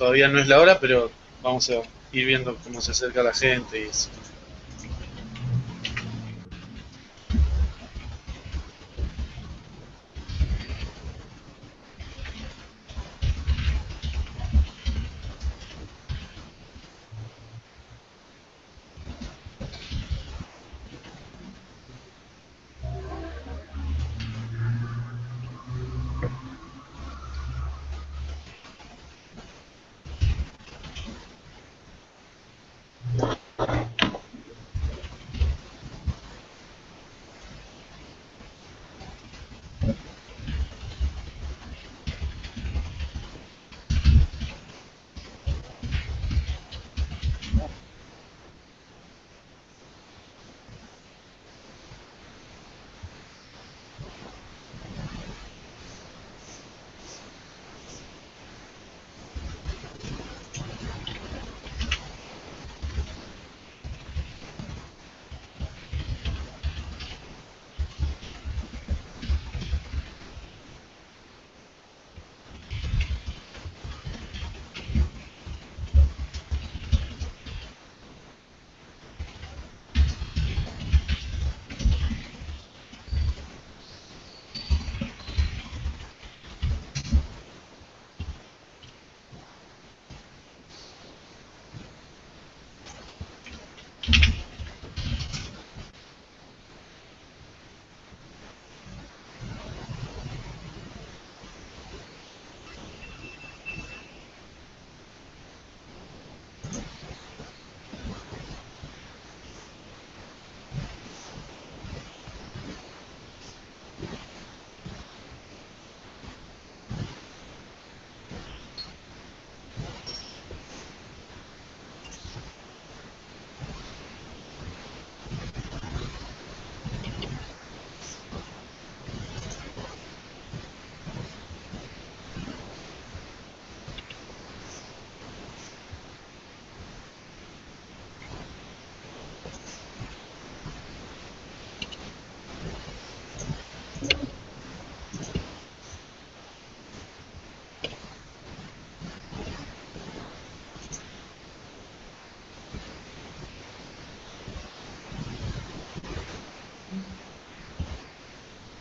todavía no es la hora, pero vamos a ir viendo cómo se acerca la gente y.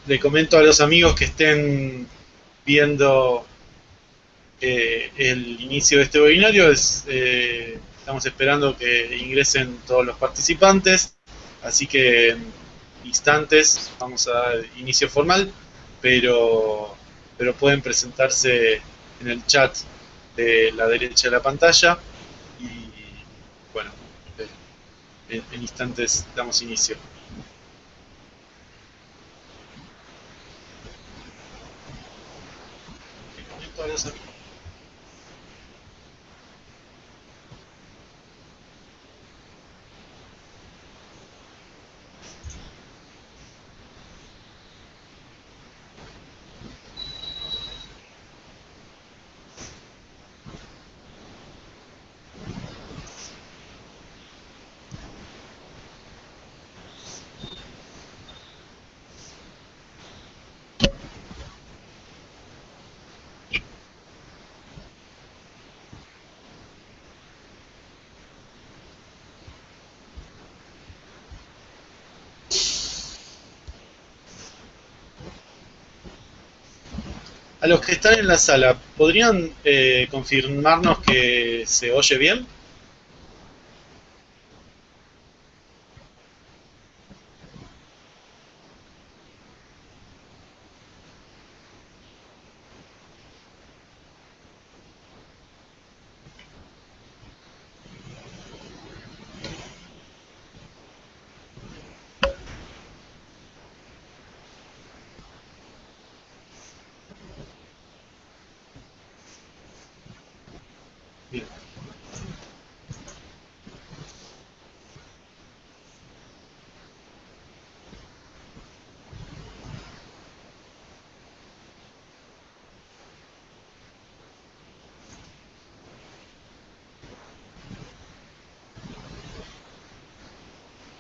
le comento a los amigos que estén viendo eh, el inicio de este webinario, es, eh, estamos esperando que ingresen todos los participantes, así que en instantes vamos a inicio formal, pero, pero pueden presentarse en el chat de la derecha de la pantalla. Y bueno, en instantes damos inicio. Bye, A los que están en la sala, ¿podrían eh, confirmarnos que se oye bien?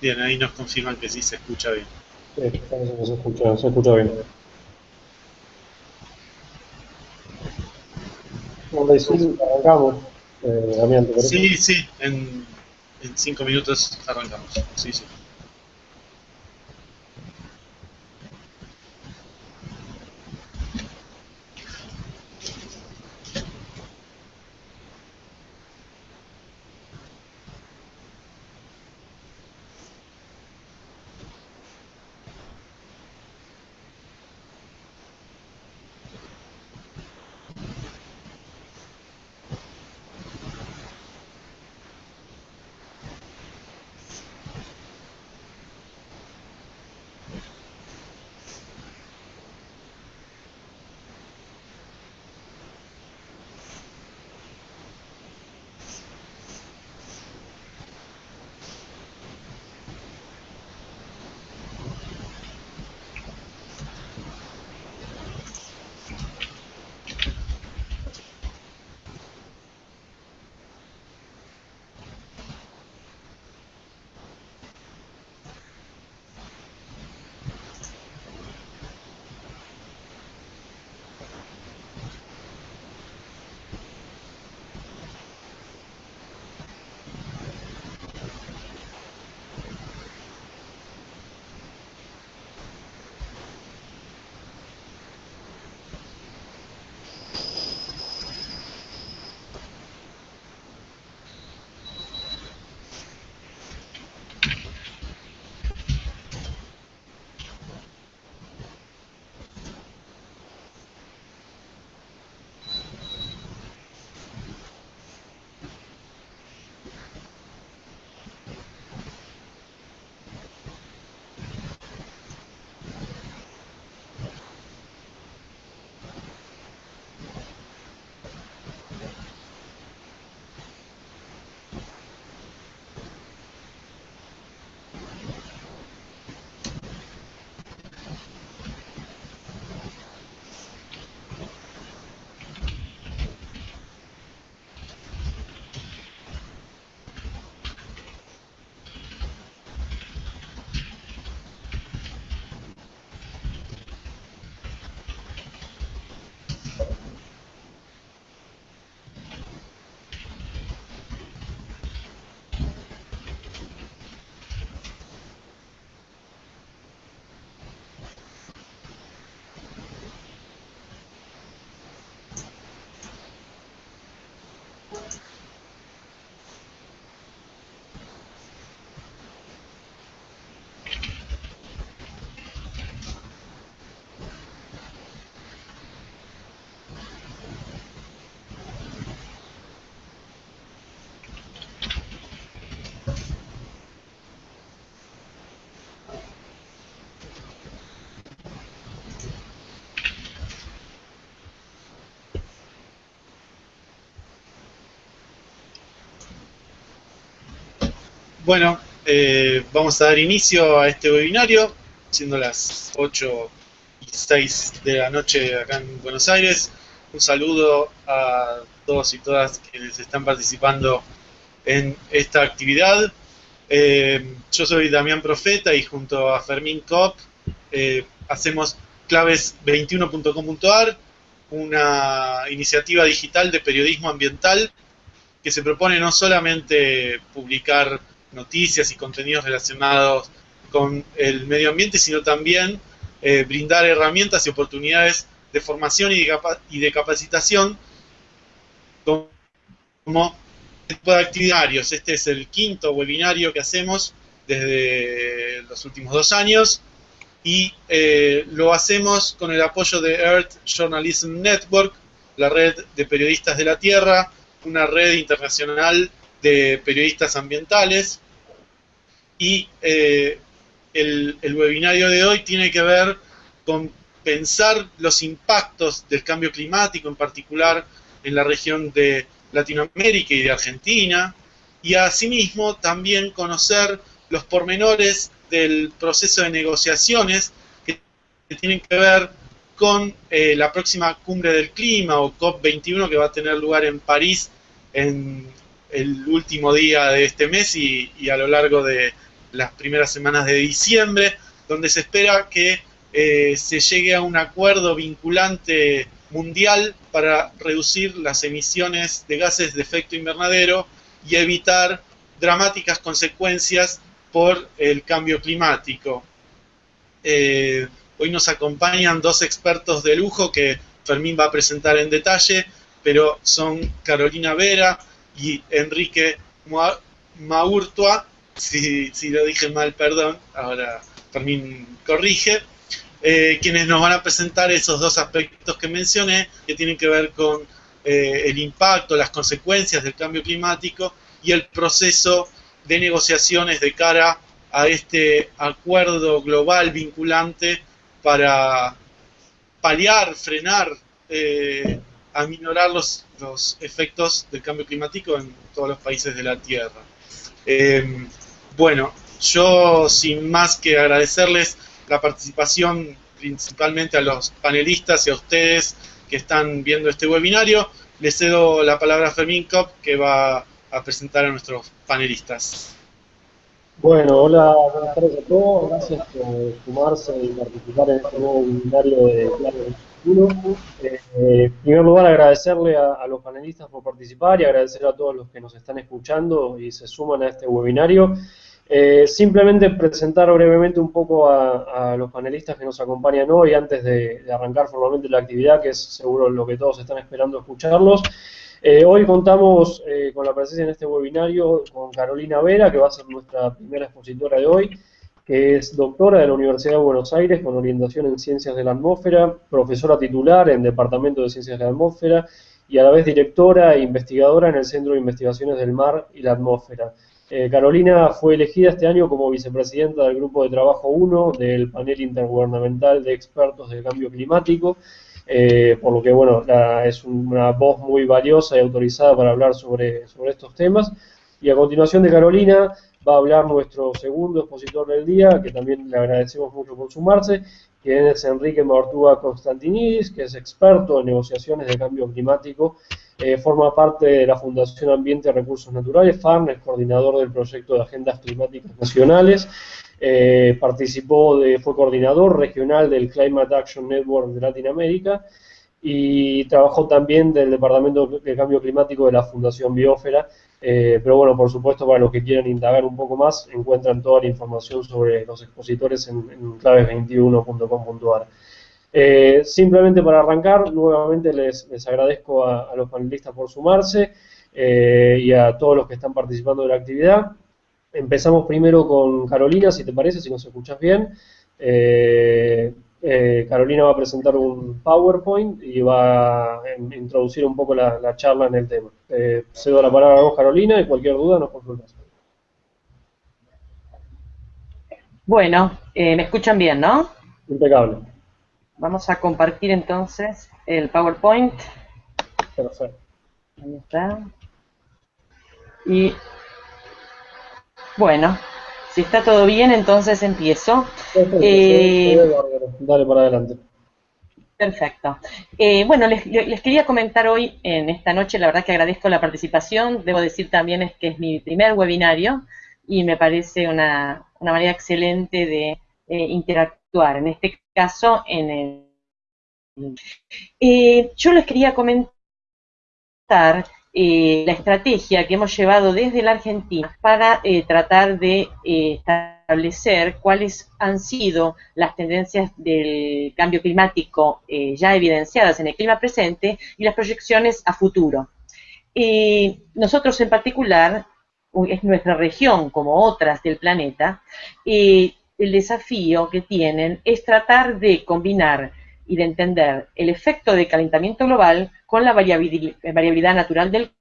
Bien, ahí nos confirman que sí se escucha bien. Sí, se escucha, se escucha bien. Hola, y sí, arrancamos. Eh, Damián, ¿te parece? Sí, sí, en, en cinco minutos arrancamos. Sí, sí. Bueno, eh, vamos a dar inicio a este webinario, siendo las 8 y 6 de la noche acá en Buenos Aires. Un saludo a todos y todas quienes están participando en esta actividad. Eh, yo soy Damián Profeta y junto a Fermín Cop eh, hacemos claves21.com.ar, una iniciativa digital de periodismo ambiental que se propone no solamente publicar noticias y contenidos relacionados con el medio ambiente, sino también eh, brindar herramientas y oportunidades de formación y de, y de capacitación como tipo de activitarios. Este es el quinto webinario que hacemos desde los últimos dos años y eh, lo hacemos con el apoyo de Earth Journalism Network, la red de periodistas de la Tierra, una red internacional de periodistas ambientales. Y eh, el, el, webinario de hoy tiene que ver con pensar los impactos del cambio climático, en particular en la región de Latinoamérica y de Argentina, y asimismo también conocer los pormenores del proceso de negociaciones que, tienen que ver con eh, la próxima cumbre del clima o COP21 que va a tener lugar en París en el último día de este mes y, a lo largo de las primeras semanas de diciembre, donde se espera que eh, se llegue a un acuerdo vinculante mundial para reducir las emisiones de gases de efecto invernadero y evitar dramáticas consecuencias por el cambio climático. Eh, hoy nos acompañan dos expertos de lujo que Fermín va a presentar en detalle, pero son Carolina Vera y Enrique Maurtua, si, si lo dije mal, perdón, ahora Fermín corrige. Eh, quienes nos van a presentar esos dos aspectos que mencioné, que tienen que ver con eh, el impacto, las consecuencias del cambio climático y el proceso de negociaciones de cara a este acuerdo global vinculante para paliar, frenar, eh, aminorar los, los, efectos del cambio climático en todos los países de la Tierra. bueno, yo sin más que agradecerles la participación principalmente a los panelistas y a ustedes que están viendo este webinario. Les cedo la palabra a Fermín Kopp, que va a presentar a nuestros panelistas. Bueno, hola, buenas tardes a todos. Gracias por sumarse y participar en este nuevo webinario de Claro Eh, en primer lugar, agradecerle a, a, los panelistas por participar y agradecer a todos los que nos están escuchando y se suman a este webinario. Eh, simplemente presentar brevemente un poco a, los panelistas que nos acompañan hoy antes de, arrancar formalmente la actividad, que es seguro lo que todos están esperando escucharlos. Eh, hoy contamos eh, con la presencia en este webinario con Carolina Vera, que va a ser nuestra primera expositora de hoy, que es doctora de la Universidad de Buenos Aires con orientación en Ciencias de la Atmósfera, profesora titular en Departamento de Ciencias de la Atmósfera y a la vez directora e investigadora en el Centro de Investigaciones del Mar y la Atmósfera. Eh, Carolina fue elegida este año como vicepresidenta del Grupo de Trabajo 1 del Panel Intergubernamental de Expertos del Cambio Climático, eh, por lo que, bueno, es una voz muy valiosa y autorizada para hablar sobre, sobre estos temas. Y a continuación de Carolina va a hablar nuestro segundo expositor del día, que también le agradecemos mucho por sumarse, que es Enrique Martúa Constantinidis, que es experto en negociaciones de cambio climático eh, forma parte de la Fundación Ambiente y Recursos Naturales, FARN, es coordinador del proyecto de Agendas Climáticas Nacionales, eh, participó, de, fue coordinador regional del Climate Action Network de Latinoamérica y trabajó también del Departamento de Cambio Climático de la Fundación Biófera, eh, pero bueno, por supuesto, para los que quieran indagar un poco más, encuentran toda la información sobre los expositores en, en claves21.com.ar. Eh, simplemente para arrancar, nuevamente les, agradezco a, los panelistas por sumarse eh, y a todos los que están participando de la actividad. Empezamos primero con Carolina, si te parece, si nos escuchas bien. Eh, Carolina va a presentar un PowerPoint y va a introducir un poco la, charla en el tema. cedo la palabra a vos, Carolina, y cualquier duda nos consultas. Bueno, me escuchan bien, ¿no? Impecable. Vamos a compartir entonces el PowerPoint. Perfecto. Ahí está. Y bueno, si está todo bien, entonces empiezo. Eh, Dale para adelante. Perfecto. Eh, bueno, les, quería comentar hoy, en esta noche, la verdad que agradezco la participación. Debo decir también es que es mi primer webinario y me parece una, manera excelente de eh, interactuar. En este caso en el... Yo les quería comentar eh, la estrategia que hemos llevado desde la Argentina para eh, tratar de establecer cuáles han sido las tendencias del cambio climático ya evidenciadas en el clima presente y las proyecciones a futuro. nosotros en particular, es nuestra región como otras del planeta, el desafío que tienen es tratar de combinar y de entender el efecto de calentamiento global con la variabilidad natural del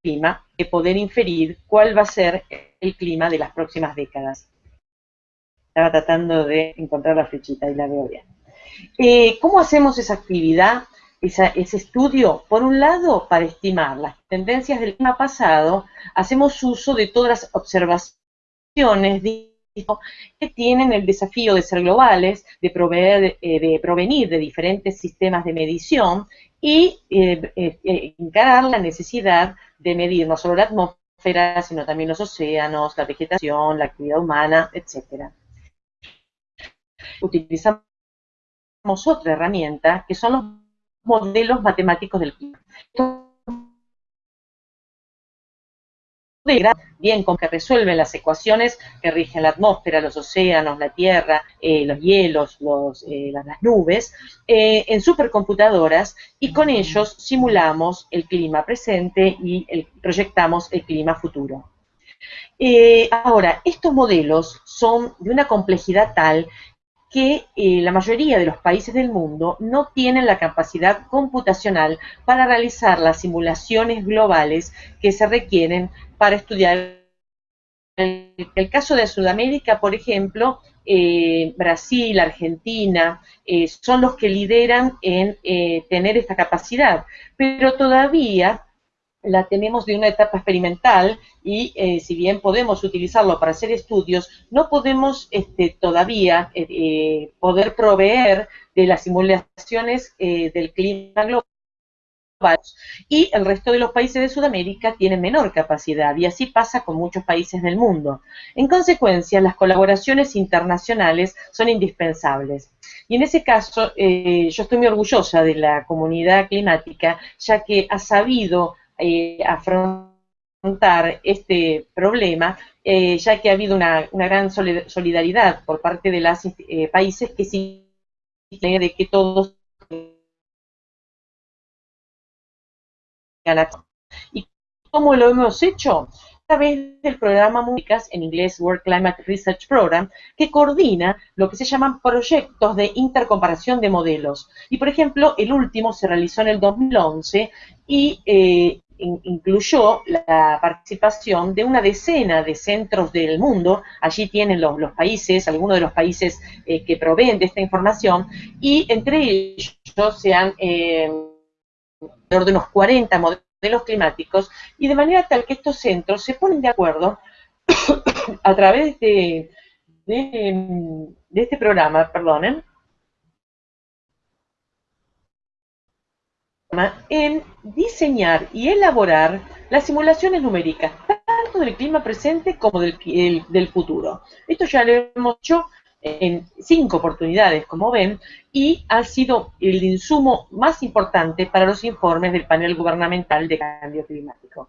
clima, de poder inferir cuál va a ser el clima de las próximas décadas. Estaba tratando de encontrar la flechita y la veo bien. Eh, ¿Cómo hacemos esa actividad, ese estudio? Por un lado, para estimar las tendencias del clima pasado, hacemos uso de todas las observaciones que tienen el desafío de ser globales, de, eh, provenir de diferentes sistemas de medición y eh, eh, encarar la necesidad de medir no solo la atmósfera, sino también los océanos, la vegetación, la actividad humana, etcétera. Utilizamos otra herramienta, que son los modelos matemáticos del clima bien con que resuelven las ecuaciones que rigen la atmósfera, los océanos, la tierra, eh, los hielos, eh, las, nubes, eh, en supercomputadoras y con ellos simulamos el clima presente y proyectamos el clima futuro. ahora, estos modelos son de una complejidad tal que la mayoría de los países del mundo no tienen la capacidad computacional para realizar las simulaciones globales que se requieren para estudiar el, el caso de Sudamérica, por ejemplo, eh, Brasil, Argentina, eh, son los que lideran en eh, tener esta capacidad, pero todavía la tenemos de una etapa experimental y si bien podemos utilizarlo para hacer estudios, no podemos este, todavía poder proveer de las simulaciones del clima global y el resto de los países de Sudamérica tienen menor capacidad y así pasa con muchos países del mundo. En consecuencia, las colaboraciones internacionales son indispensables. Y en ese caso, eh, yo estoy muy orgullosa de la comunidad climática, ya que ha sabido eh, afrontar este problema, eh, ya que ha habido una, gran solidaridad por parte de los países que sí de que todos ¿Y cómo lo hemos hecho? A través del programa MUNICAS, en inglés World Climate Research Program, que coordina lo que se llaman proyectos de intercomparación de modelos. Y, por ejemplo, el último se realizó en el 2011 y eh, incluyó la participación de una decena de centros del mundo, allí tienen los, países, algunos de los países eh, que proveen de esta información, y entre ellos se han eh, de unos 40 modelos climáticos y de manera tal que estos centros se ponen de acuerdo a través de, de, este programa, perdonen, en diseñar y elaborar las simulaciones numéricas, tanto del clima presente como del, futuro. Esto ya lo hemos hecho en cinco oportunidades, como ven, y ha sido el insumo más importante para los informes del panel gubernamental de cambio climático.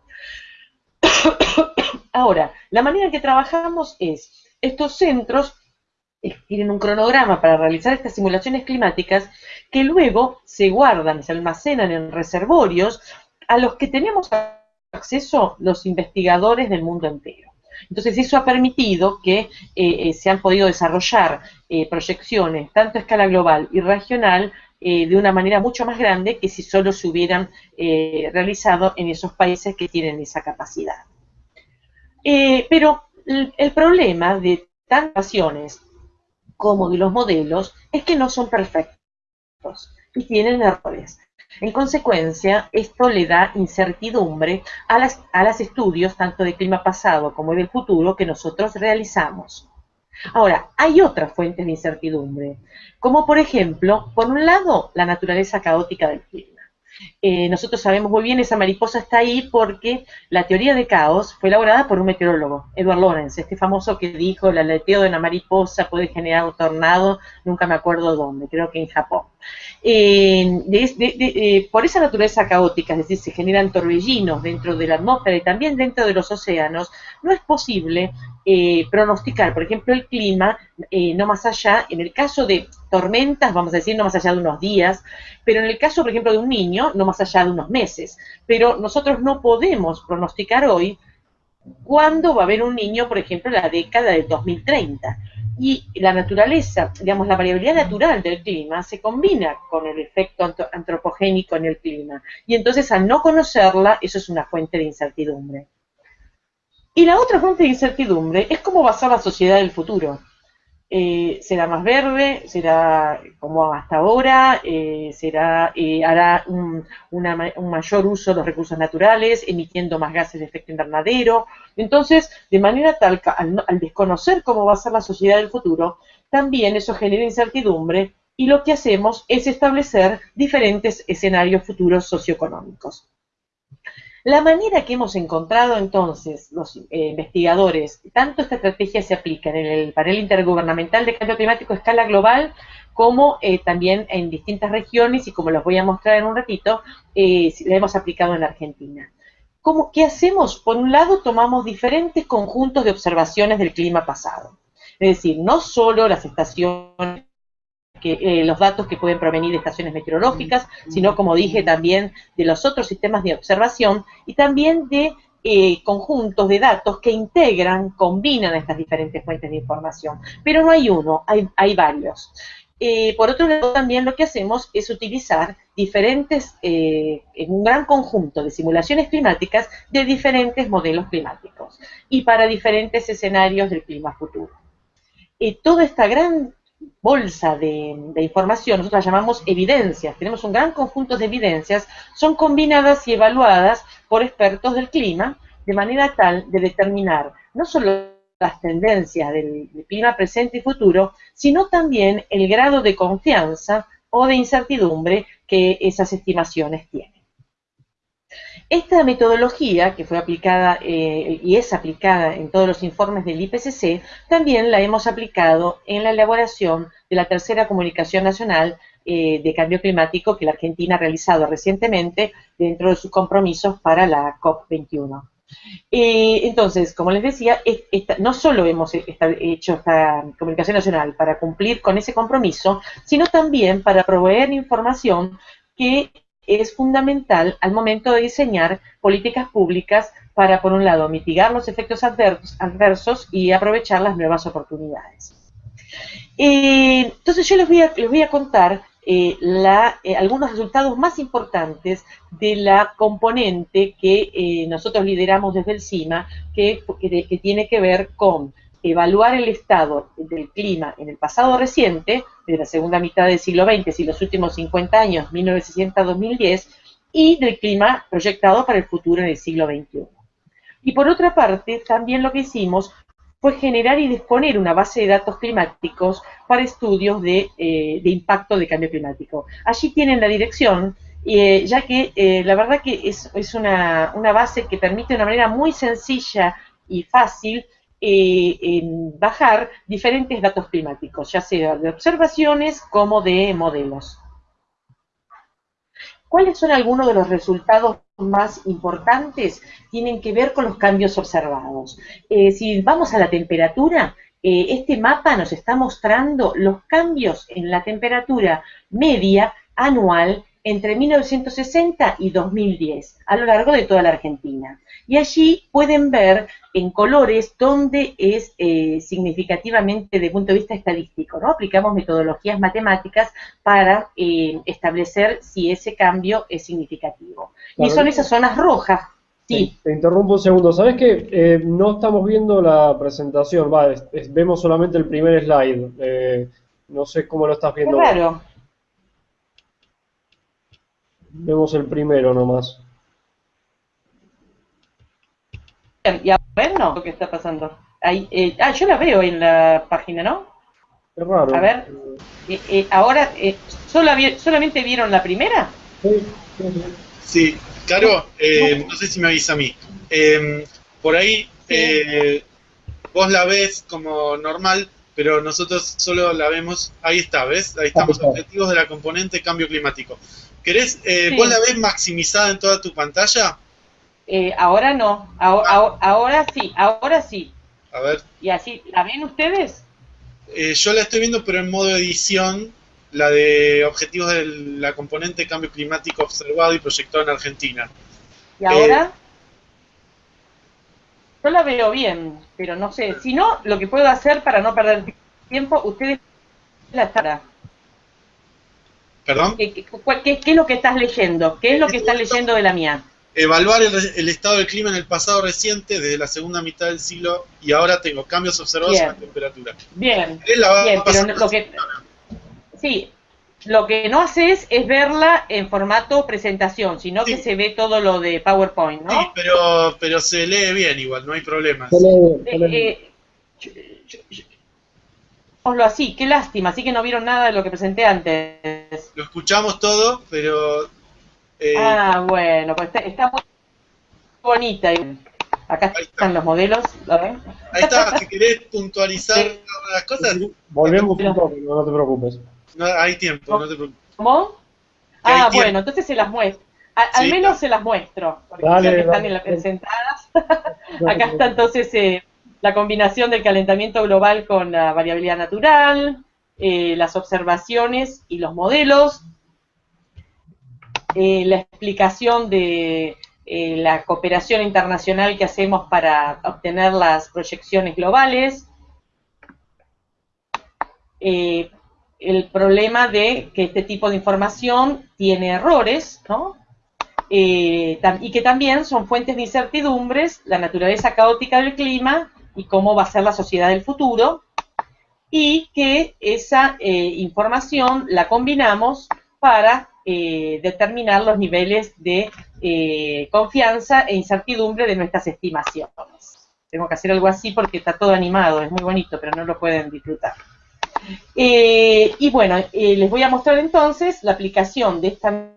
Ahora, la manera en que trabajamos es, estos centros tienen un cronograma para realizar estas simulaciones climáticas que luego se guardan, se almacenan en reservorios a los que tenemos acceso los investigadores del mundo entero. Entonces eso ha permitido que eh, eh, se han podido desarrollar eh, proyecciones tanto a escala global y regional de una manera mucho más grande que si solo se hubieran realizado en esos países que tienen esa capacidad. pero el, problema de tantas como de los modelos es que no son perfectos y tienen errores. En consecuencia, esto le da incertidumbre a las, a los estudios tanto de clima pasado como del futuro que nosotros realizamos. Ahora, hay otras fuentes de incertidumbre, como por ejemplo, por un lado, la naturaleza caótica del clima. Eh, nosotros sabemos muy bien, esa mariposa está ahí porque la teoría de caos fue elaborada por un meteorólogo, Edward Lorenz, este famoso que dijo, el aleteo de una mariposa puede generar un tornado, nunca me acuerdo dónde, creo que en Japón. Eh, eh, por esa naturaleza caótica, es decir, se generan torbellinos dentro de la atmósfera y también dentro de los océanos, no es posible pronosticar, por ejemplo, el clima, no más allá, en el caso de tormentas, vamos a decir, no más allá de unos días, pero en el caso, por ejemplo, de un niño, no más allá de unos meses. Pero nosotros no podemos pronosticar hoy cuándo va a haber un niño, por ejemplo, en la década del 2030. Y la naturaleza, digamos, la variabilidad natural del clima se combina con el efecto antropogénico en el clima. Y entonces, al no conocerla, eso es una fuente de incertidumbre. Y la otra fuente de incertidumbre es cómo va a ser la sociedad del futuro. Eh, será más verde, será como hasta ahora, eh, será, eh, hará un, mayor uso de los recursos naturales, emitiendo más gases de efecto invernadero. Entonces, de manera tal, al, al desconocer cómo va a ser la sociedad del futuro, también eso genera incertidumbre y lo que hacemos es establecer diferentes escenarios futuros socioeconómicos. La manera que hemos encontrado entonces los eh, investigadores, tanto esta estrategia se aplica en el panel intergubernamental de cambio climático a escala global, como eh, también en distintas regiones y como los voy a mostrar en un ratito, eh, la hemos aplicado en Argentina. ¿Cómo, ¿Qué hacemos? Por un lado, tomamos diferentes conjuntos de observaciones del clima pasado. Es decir, no solo las estaciones que, eh, los datos que pueden provenir de estaciones meteorológicas, sino, como dije, también de los otros sistemas de observación y también de eh, conjuntos de datos que integran, combinan estas diferentes fuentes de información. Pero no hay uno, hay, varios. Eh, por otro lado, también lo que hacemos es utilizar diferentes, en un gran conjunto de simulaciones climáticas de diferentes modelos climáticos y para diferentes escenarios del clima futuro. toda esta gran bolsa de, información, nosotros la llamamos evidencias, tenemos un gran conjunto de evidencias, son combinadas y evaluadas por expertos del clima de manera tal de determinar no solo las tendencias del, del clima presente y futuro, sino también el grado de confianza o de incertidumbre que esas estimaciones tienen. Esta metodología, que fue aplicada eh, y es aplicada en todos los informes del IPCC, también la hemos aplicado en la elaboración de la tercera comunicación nacional eh, de cambio climático que la Argentina ha realizado recientemente dentro de sus compromisos para la COP21. Eh, entonces, como les decía, no solo hemos hecho esta comunicación nacional para cumplir con ese compromiso, sino también para proveer información que es fundamental al momento de diseñar políticas públicas para, por un lado, mitigar los efectos adversos y aprovechar las nuevas oportunidades. Eh, entonces yo les voy a, les voy a contar eh, eh, algunos resultados más importantes de la componente que nosotros lideramos desde el CIMA, que, que tiene que ver con evaluar el estado del clima en el pasado reciente, de la segunda mitad del siglo XX y los últimos 50 años, 1960-2010, y del clima proyectado para el futuro en el siglo XXI. Y por otra parte, también lo que hicimos fue generar y disponer una base de datos climáticos para estudios de, eh, impacto de cambio climático. Allí tienen la dirección, eh, ya que eh, la verdad que es, es una, una base que permite de una manera muy sencilla y fácil eh, bajar diferentes datos climáticos, ya sea de observaciones como de modelos. ¿Cuáles son algunos de los resultados más importantes? Tienen que ver con los cambios observados. Eh, si vamos a la temperatura, eh, este mapa nos está mostrando los cambios en la temperatura media anual entre 1960 y 2010, a lo largo de toda la Argentina. Y allí pueden ver en colores dónde es eh, significativamente desde el punto de vista estadístico, ¿no? Aplicamos metodologías matemáticas para eh, establecer si ese cambio es significativo. Y son esas zonas rojas. Sí. Te, interrumpo un segundo. ¿Sabes que eh, no estamos viendo la presentación? Va, vemos solamente el primer slide. no sé cómo lo estás viendo. Claro. Vemos el primero nomás. Y ahora no, lo que está pasando. Ahí, eh, ah, yo la veo en la página, ¿no? Es raro. A ver, eh, eh, ahora, ¿solamente vieron la primera? Sí, sí. Caro, no sé si me avisa a mí. Em, por ahí, vos la ves como normal, pero nosotros solo la vemos, ahí está, ¿ves? Ahí estamos, objetivos de la componente cambio climático. ¿Querés, vos la ves maximizada en toda tu pantalla? Eh, ahora no, ahora, ahora, sí, ahora sí. A ver. ¿Y así, la ven ustedes? Eh, yo la estoy viendo, pero en modo edición, la de objetivos de la componente cambio climático observado y proyectado en Argentina. ¿Y ahora? Eh, yo la veo bien, pero no sé. Si no, lo que puedo hacer para no perder tiempo, ustedes la estará. ¿Perdón? ¿Qué, qué, es lo que estás leyendo? ¿Qué es lo que estás leyendo de la mía? evaluar el, estado del clima en el pasado reciente, desde la segunda mitad del siglo, y ahora tengo cambios observados en la temperatura. Bien, bien pero lo que, sí, lo que no haces es verla en formato presentación, sino que se ve todo lo de PowerPoint, ¿no? Sí, pero, pero se lee bien igual, no hay problema. Eh, así, qué lástima, así que no vieron nada de lo que presenté antes. Lo escuchamos todo, pero eh, ah, bueno, pues está, bonita. Acá están los modelos. Ahí está, si querés puntualizar las cosas. Volvemos un poco, no te preocupes. No, hay tiempo, no te preocupes. ¿Cómo? Ah, bueno, entonces se las muestro. al menos se las muestro, porque dale, están en las presentadas. Acá está entonces eh, la combinación del calentamiento global con la variabilidad natural, eh, las observaciones y los modelos, eh, la explicación de eh, la cooperación internacional que hacemos para obtener las proyecciones globales, el problema de que este tipo de información tiene errores, ¿no? y que también son fuentes de incertidumbres, la naturaleza caótica del clima y cómo va a ser la sociedad del futuro, y que esa eh, información la combinamos para eh, determinar los niveles de eh, confianza e incertidumbre de nuestras estimaciones. Tengo que hacer algo así porque está todo animado, es muy bonito, pero no lo pueden disfrutar. y bueno, les voy a mostrar entonces la aplicación de esta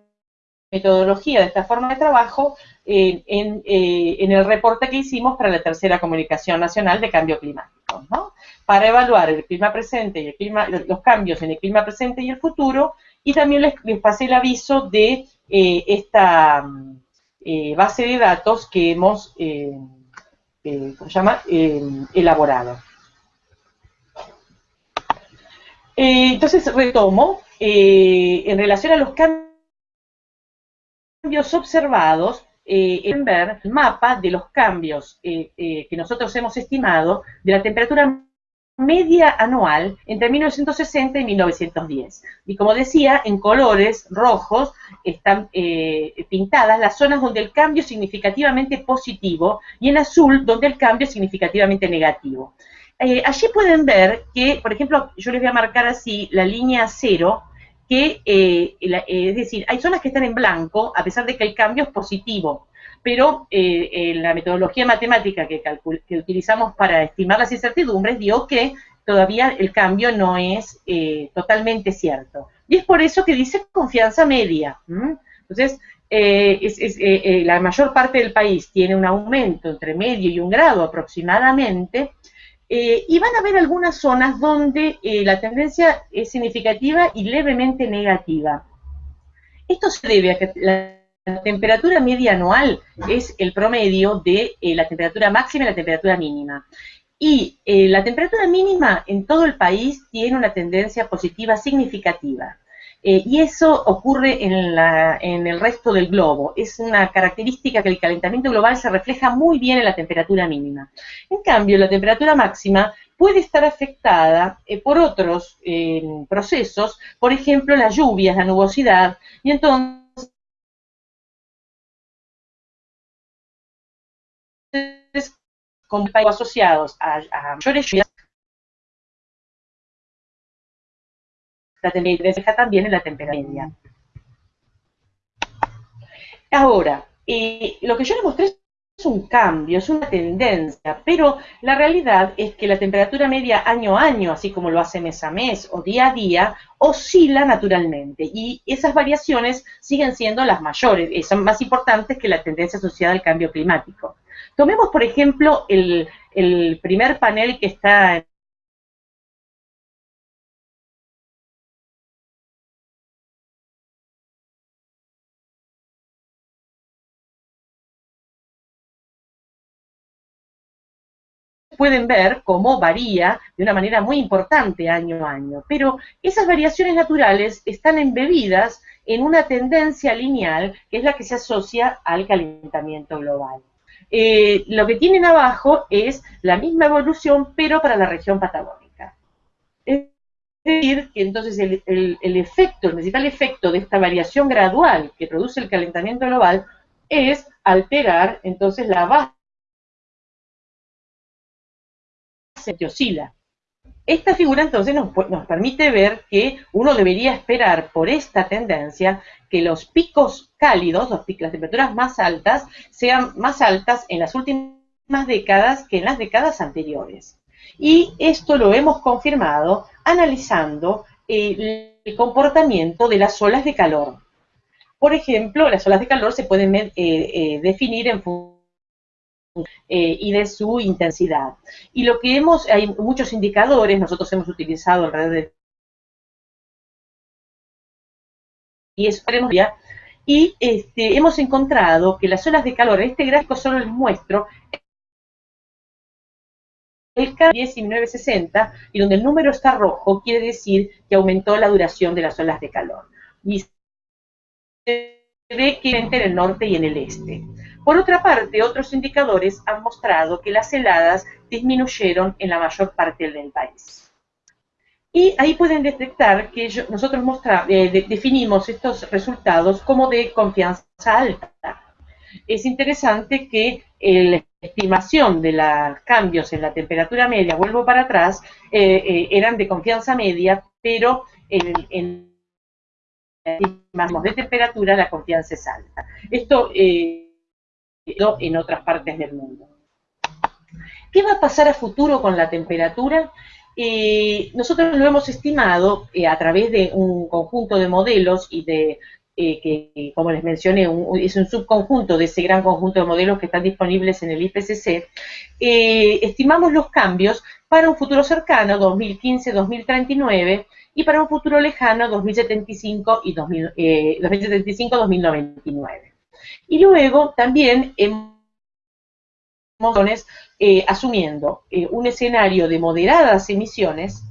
metodología, de esta forma de trabajo, en, en, el reporte que hicimos para la tercera comunicación nacional de cambio climático. ¿no? para evaluar el clima presente y el clima, los cambios en el clima presente y el futuro, y también les, pasé el aviso de eh, esta eh, base de datos que hemos eh, ¿cómo se llama? elaborado. entonces retomo, en relación a los cambios observados, en ver el mapa de los cambios que nosotros hemos estimado de la temperatura media anual entre 1960 y 1910. Y como decía, en colores rojos están eh, pintadas las zonas donde el cambio es significativamente positivo y en azul donde el cambio es significativamente negativo. Eh, allí pueden ver que, por ejemplo, yo les voy a marcar así la línea cero, que eh, es decir, hay zonas que están en blanco a pesar de que el cambio es positivo pero eh, la metodología matemática que, utilizamos para estimar las incertidumbres dio que todavía el cambio no es eh, totalmente cierto. Y es por eso que dice confianza media. Entonces, eh, la mayor parte del país tiene un aumento entre medio y un grado aproximadamente, y van a haber algunas zonas donde la tendencia es significativa y levemente negativa. Esto se debe a que la temperatura media anual es el promedio de eh, la temperatura máxima y la temperatura mínima. Y eh, la temperatura mínima en todo el país tiene una tendencia positiva significativa. Eh, y eso ocurre en, en, el resto del globo. Es una característica que el calentamiento global se refleja muy bien en la temperatura mínima. En cambio, la temperatura máxima puede estar afectada por otros procesos, por ejemplo, las lluvias, la nubosidad, y entonces con asociados a, mayores lluvias, la temperatura deja también en la temperatura media. Ahora, lo que yo les mostré es un cambio, es una tendencia, pero la realidad es que la temperatura media año a año, así como lo hace mes a mes o día a día, oscila naturalmente y esas variaciones siguen siendo las mayores, eh, son más importantes que la tendencia asociada al cambio climático. Tomemos, por ejemplo, el, primer panel que está pueden ver cómo varía de una manera muy importante año a año, pero esas variaciones naturales están embebidas en una tendencia lineal que es la que se asocia al calentamiento global. Eh, lo que tienen abajo es la misma evolución, pero para la región patagónica. Es decir, que entonces el, efecto, el principal efecto de esta variación gradual que produce el calentamiento global es alterar entonces la base que oscila. Esta figura entonces nos, permite ver que uno debería esperar por esta tendencia que los picos cálidos, las temperaturas más altas, sean más altas en las últimas décadas que en las décadas anteriores. Y esto lo hemos confirmado analizando el, comportamiento de las olas de calor. Por ejemplo, las olas de calor se pueden eh, eh, definir en función eh, y de su intensidad. Y lo que hemos, hay muchos indicadores, nosotros hemos utilizado alrededor de y eso y este, hemos encontrado que las olas de calor, este gráfico solo les muestro el cambio es 1960 y donde el número está rojo quiere decir que aumentó la duración de las olas de calor. Y se ve que en el norte y en el este. Por otra parte, otros indicadores han mostrado que las heladas disminuyeron en la mayor parte del país. Y ahí pueden detectar que nosotros eh, definimos estos resultados como de confianza alta. Es interesante que la estimación de los cambios en la temperatura media, vuelvo para atrás, eh, eh, eran de confianza media, pero en, en de temperatura la confianza es alta. Esto en otras partes del mundo. ¿Qué va a pasar a futuro con la temperatura? Eh, nosotros lo hemos estimado eh, a través de un conjunto de modelos y de eh, que, como les mencioné, es un subconjunto de ese gran conjunto de modelos que están disponibles en el IPCC, estimamos los cambios para un futuro cercano, 2015-2039, y para un futuro lejano, 2075 y 2075-2099. Y luego también hemos eh, asumiendo eh, un escenario de moderadas emisiones,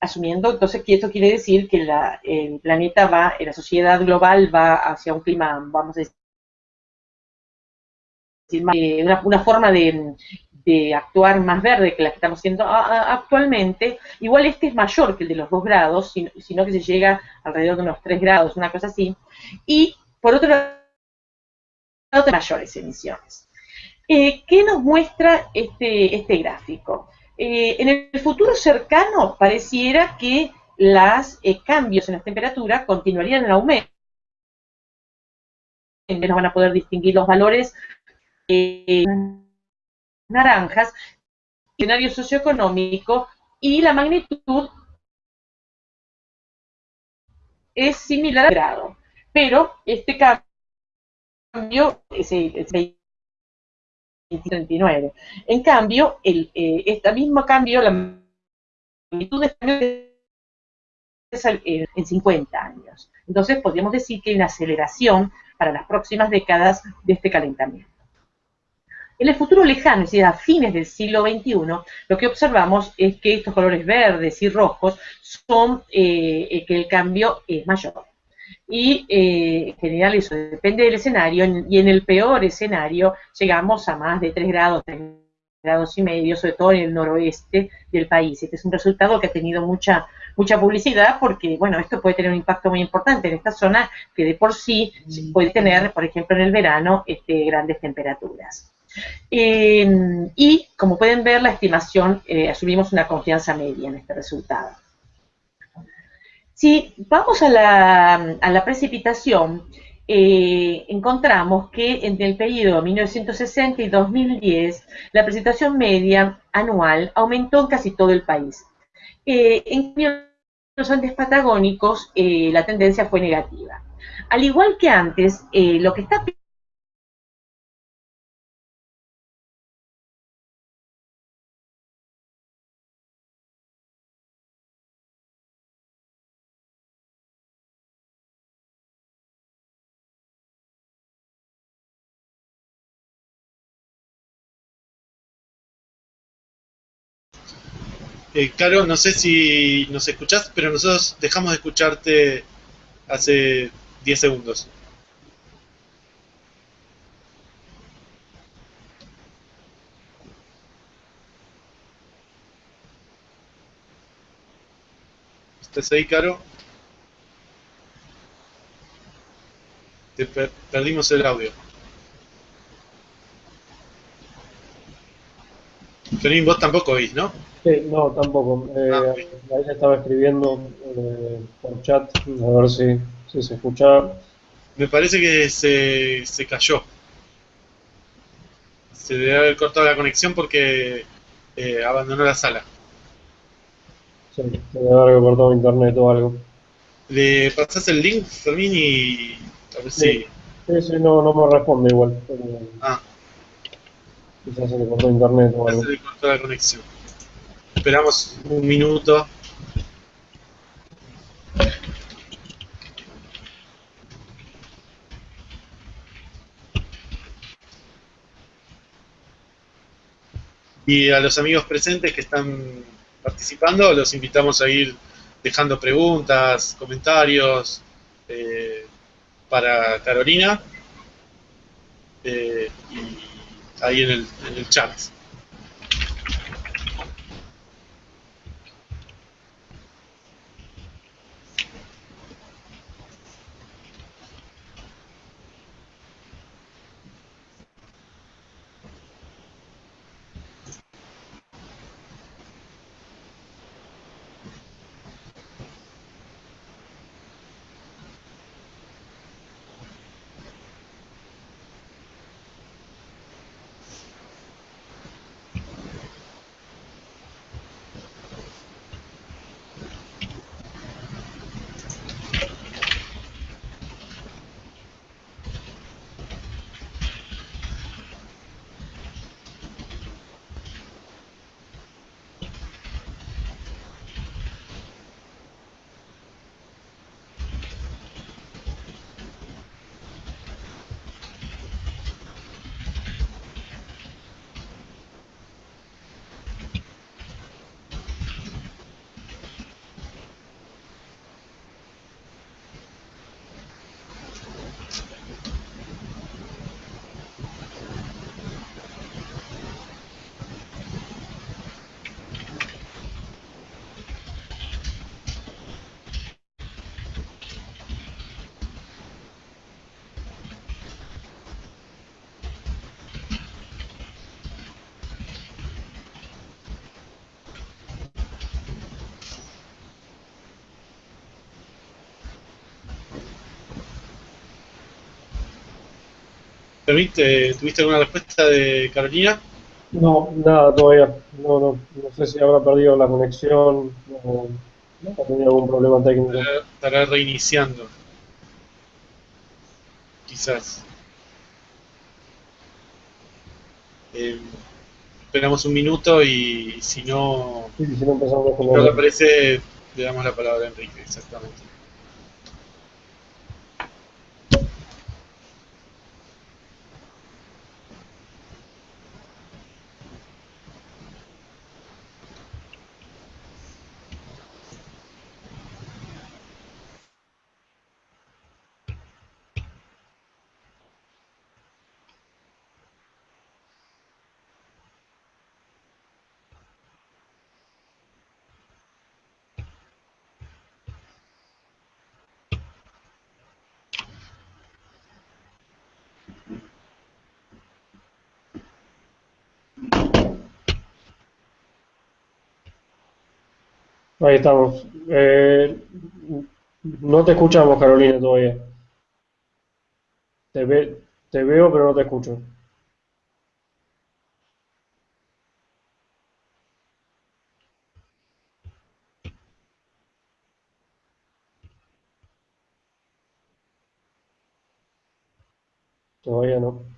asumiendo entonces que esto quiere decir que el planeta va, la sociedad global va hacia un clima, vamos a decir, una, forma de, actuar más verde que la que estamos haciendo actualmente, igual este es mayor que el de los 2 grados, sino, que se llega alrededor de unos 3 grados, una cosa así, y por otro lado, mayores emisiones. Eh, ¿Qué nos muestra este, este gráfico? Eh, en el futuro cercano pareciera que los eh, cambios en las temperaturas continuarían en aumento. Menos van a poder distinguir los valores naranjas, escenario socioeconómico y la magnitud es similar al grado. Pero este cambio, en cambio, el, eh, este mismo cambio, la magnitud de este es en 50 años. Entonces, podríamos decir que hay una aceleración para las próximas décadas de este calentamiento. En el futuro lejano, es decir, a fines del siglo XXI, lo que observamos es que estos colores verdes y rojos son eh, eh, que el cambio es mayor y eh, en general eso depende del escenario y en el peor escenario llegamos a más de 3 grados, 3 grados y medio, sobre todo en el noroeste del país. Este es un resultado que ha tenido mucha mucha publicidad porque, bueno, esto puede tener un impacto muy importante en esta zona que de por sí puede tener, por ejemplo, en el verano, este, grandes temperaturas. Eh, y como pueden ver, la estimación, eh, asumimos una confianza media en este resultado. Si vamos a la, precipitación, eh, encontramos que en el periodo 1960 y 2010 la precipitación media anual aumentó en casi todo el país. Eh, en los Andes patagónicos eh, la tendencia fue negativa. Al igual que antes, lo que está Eh, Caro, no sé si nos escuchás, pero nosotros dejamos de escucharte hace 10 segundos. ¿Estás ahí, Caro? Te perdimos el audio. Fermín, vos tampoco oís, ¿no? Sí, no, tampoco. Eh, ah, ahí estaba escribiendo eh, por chat, a ver si, si se escuchaba. Me parece que se, se cayó. Se debe haber cortado la conexión porque eh, abandonó la sala. Sí, se debe haber cortado internet o algo. Le pasas el link, Fermín, y a ver sí. si... Sí, sí, no, no me responde igual. Ah. Quizás se le cortó la conexión. Esperamos un minuto. Y a los amigos presentes que están participando, los invitamos a ir dejando preguntas, comentarios eh, para Carolina eh, y ahí en el, en el chat. ¿Tuviste, ¿Tuviste alguna respuesta de Carolina? No, nada todavía. No, no, no sé si habrá perdido la conexión o ha tenido algún problema técnico. Estará, reiniciando. Quizás. Eh, esperamos un minuto y si no, Sí, si no empezamos con si no aparece, le damos la palabra a Enrique, exactamente. Ahí estamos. Eh, no te escuchamos, Carolina, todavía. Te ve, te veo, pero no te escucho. Todavía no.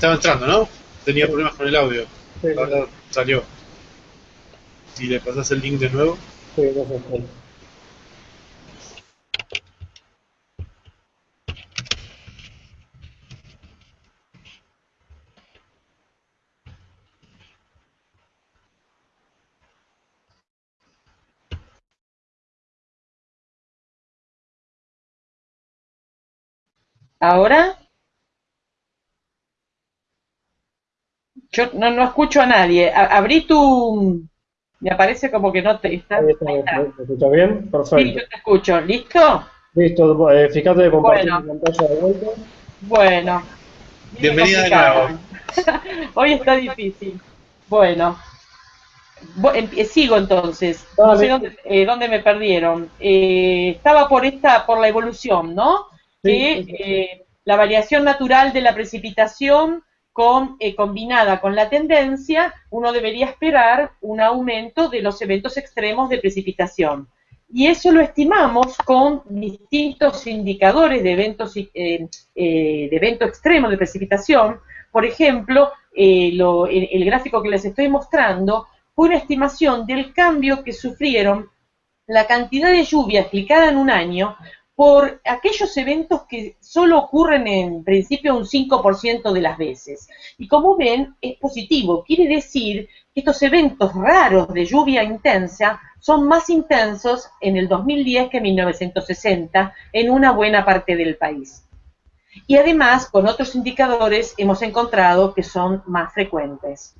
Estaba entrando, ¿no? Tenía problemas con el audio. Sí, Ahora salió. Si le pasas el link de nuevo. sí, no sé, sí. ¿Ahora? Yo no, no escucho a nadie. A- abrí tu... Me aparece como que no te está. Ahí está, ahí está. ¿me me escuchas bien? Sí, Perfecto. yo te escucho. ¿Listo? Listo, eh, fíjate de compartir Bueno. mi pantalla de vuelta. Bueno. Bienvenida de complicado. Hoy está difícil. Bueno. sigo entonces. No sé dónde, me perdieron. estaba por esta, por la evolución, ¿no? que la variación natural de la precipitación con, combinada con la tendencia, uno debería esperar un aumento de los eventos extremos de precipitación. Y eso lo estimamos con distintos indicadores de eventos, eh, eh, de evento extremo de precipitación. Por ejemplo, eh, el, gráfico que les estoy mostrando fue una estimación del cambio que sufrieron la cantidad de lluvia explicada en un año por aquellos eventos que solo ocurren en principio un 5% de las veces. Y como ven, es positivo. Quiere decir que estos eventos raros de lluvia intensa son más intensos en el 2010 que en 1960 en una buena parte del país. Y además, con otros indicadores hemos encontrado que son más frecuentes.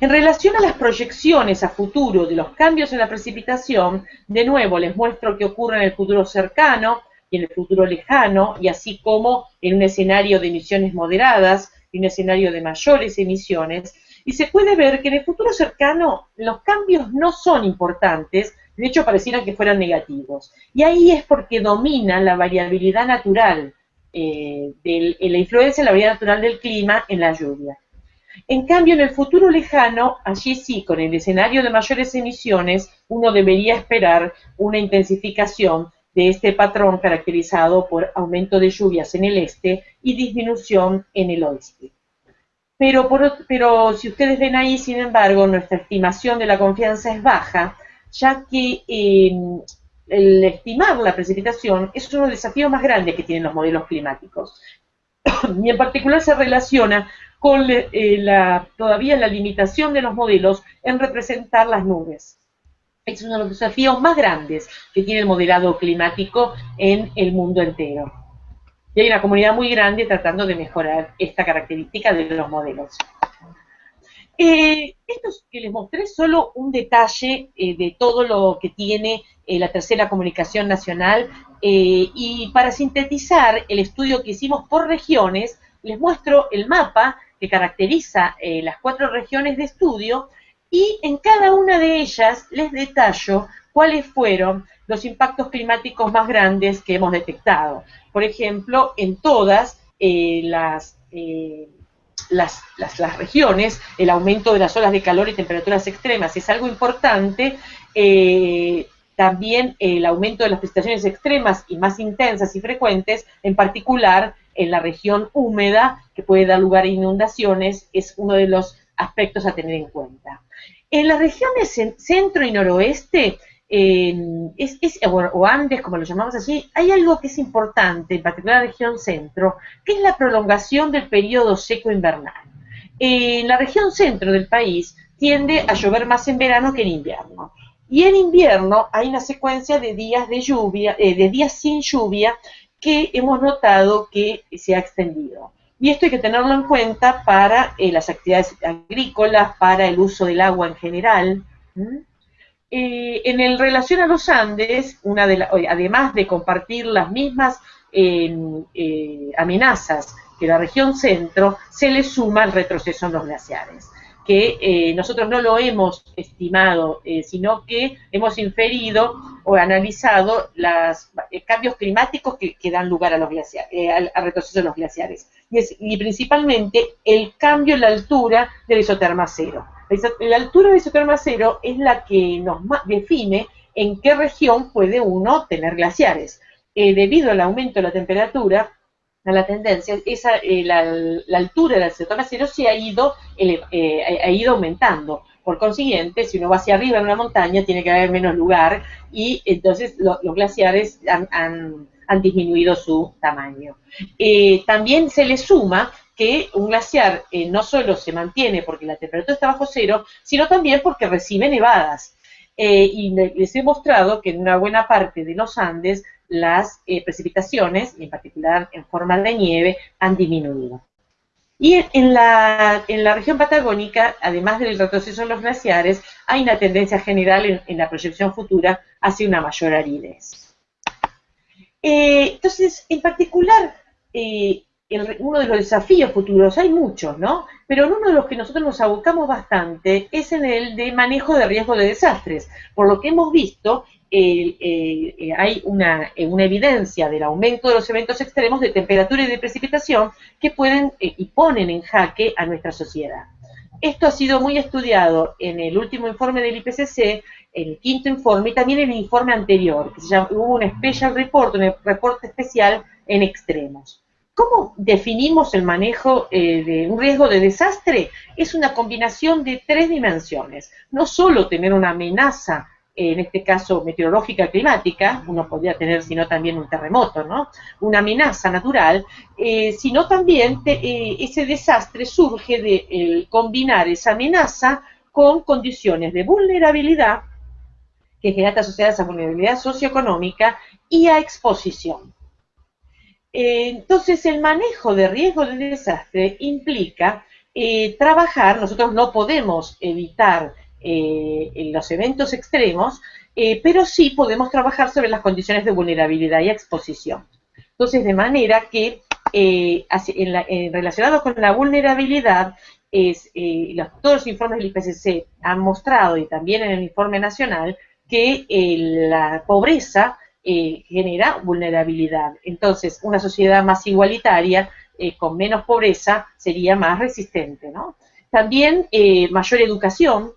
En relación a las proyecciones a futuro de los cambios en la precipitación, de nuevo les muestro qué ocurre en el futuro cercano y en el futuro lejano, y así como en un escenario de emisiones moderadas y un escenario de mayores emisiones, y se puede ver que en el futuro cercano los cambios no son importantes, de hecho parecieran que fueran negativos. Y ahí es porque domina la variabilidad natural, eh, de la influencia de la variabilidad natural del clima en la lluvia. En cambio, en el futuro lejano, allí sí, con el escenario de mayores emisiones, uno debería esperar una intensificación de este patrón caracterizado por aumento de lluvias en el este y disminución en el oeste. Pero, pero si ustedes ven ahí, sin embargo, nuestra estimación de la confianza es baja, ya que em, el estimar la precipitación es uno de los desafíos más grandes que tienen los modelos climáticos. y en particular se relaciona con eh, todavía la limitación de los modelos en representar las nubes. Es uno de los desafíos más grandes que tiene el modelado climático en el mundo entero. Y hay una comunidad muy grande tratando de mejorar esta característica de los modelos. Eh, esto que les mostré solo un detalle eh, de todo lo que tiene la tercera comunicación nacional y para sintetizar el estudio que hicimos por regiones, les muestro el mapa que caracteriza eh, las cuatro regiones de estudio y en cada una de ellas les detallo cuáles fueron los impactos climáticos más grandes que hemos detectado. Por ejemplo, en todas eh, eh, las, las, regiones, el aumento de las olas de calor y temperaturas extremas es algo importante. también el aumento de las precipitaciones extremas y más intensas y frecuentes, en particular en la región húmeda, que puede dar lugar a inundaciones, es uno de los aspectos a tener en cuenta. En las regiones centro y noroeste, es, o Andes, como lo llamamos así, hay algo que es importante, en particular la región centro, que es la prolongación del periodo seco invernal. En la región centro del país tiende a llover más en verano que en invierno. Y en invierno hay una secuencia de días de lluvia, eh, de días sin lluvia, que hemos notado que se ha extendido. Y esto hay que tenerlo en cuenta para eh, las actividades agrícolas, para el uso del agua en general. Eh, en el relación a los Andes, una de además de compartir las mismas em, eh, amenazas que la región centro, se le suma el retroceso en los glaciares que eh, nosotros no lo hemos estimado, eh, sino que hemos inferido o analizado los eh, cambios climáticos que, dan lugar a los glaciares, al, retroceso de los glaciares. Y, principalmente el cambio en la altura del isoterma cero. La, altura del isoterma cero es la que nos define en qué región puede uno tener glaciares. debido al aumento de la temperatura, la tendencia, esa, eh, la, altura del sector cero se ha ido, eh, ha ido aumentando. Por consiguiente, si uno va hacia arriba en una montaña, tiene que haber menos lugar y entonces los glaciares han, disminuido su tamaño. Eh, también se le suma que un glaciar no solo se mantiene porque la temperatura está bajo cero, sino también porque recibe nevadas. y les he mostrado que en una buena parte de los Andes las eh, precipitaciones, en particular en forma de nieve, han disminuido. Y en la, en la región patagónica, además del retroceso en los glaciares, hay una tendencia general en, la proyección futura hacia una mayor aridez. Eh, entonces, en particular, eh, uno de los desafíos futuros, hay muchos, ¿no? Pero uno de los que nosotros nos abocamos bastante es en el de manejo de riesgo de desastres. Por lo que hemos visto, eh, hay una, una, evidencia del aumento de los eventos extremos de temperatura y de precipitación que pueden y ponen en jaque a nuestra sociedad. Esto ha sido muy estudiado en el último informe del IPCC, el quinto informe y también en el informe anterior, que se llama, hubo un special report, un reporte especial en extremos. ¿Cómo definimos el manejo eh, de un riesgo de desastre? Es una combinación de tres dimensiones. No solo tener una amenaza en este caso meteorológica climática, uno podría tener sino también un terremoto, ¿no? Una amenaza natural, eh, sino también eh, ese desastre surge de combinar esa amenaza con condiciones de vulnerabilidad que genera asociadas a vulnerabilidad socioeconómica y a exposición. Eh, entonces, el manejo de riesgo de desastre implica trabajar, nosotros no podemos evitar eh, en los eventos extremos, eh, pero sí podemos trabajar sobre las condiciones de vulnerabilidad y exposición. Entonces, de manera que eh, en relacionado con la vulnerabilidad, es, todos los informes del IPCC han mostrado, y también en el informe nacional, que la pobreza genera vulnerabilidad. Entonces, una sociedad más igualitaria, con menos pobreza, sería más resistente. También mayor educación,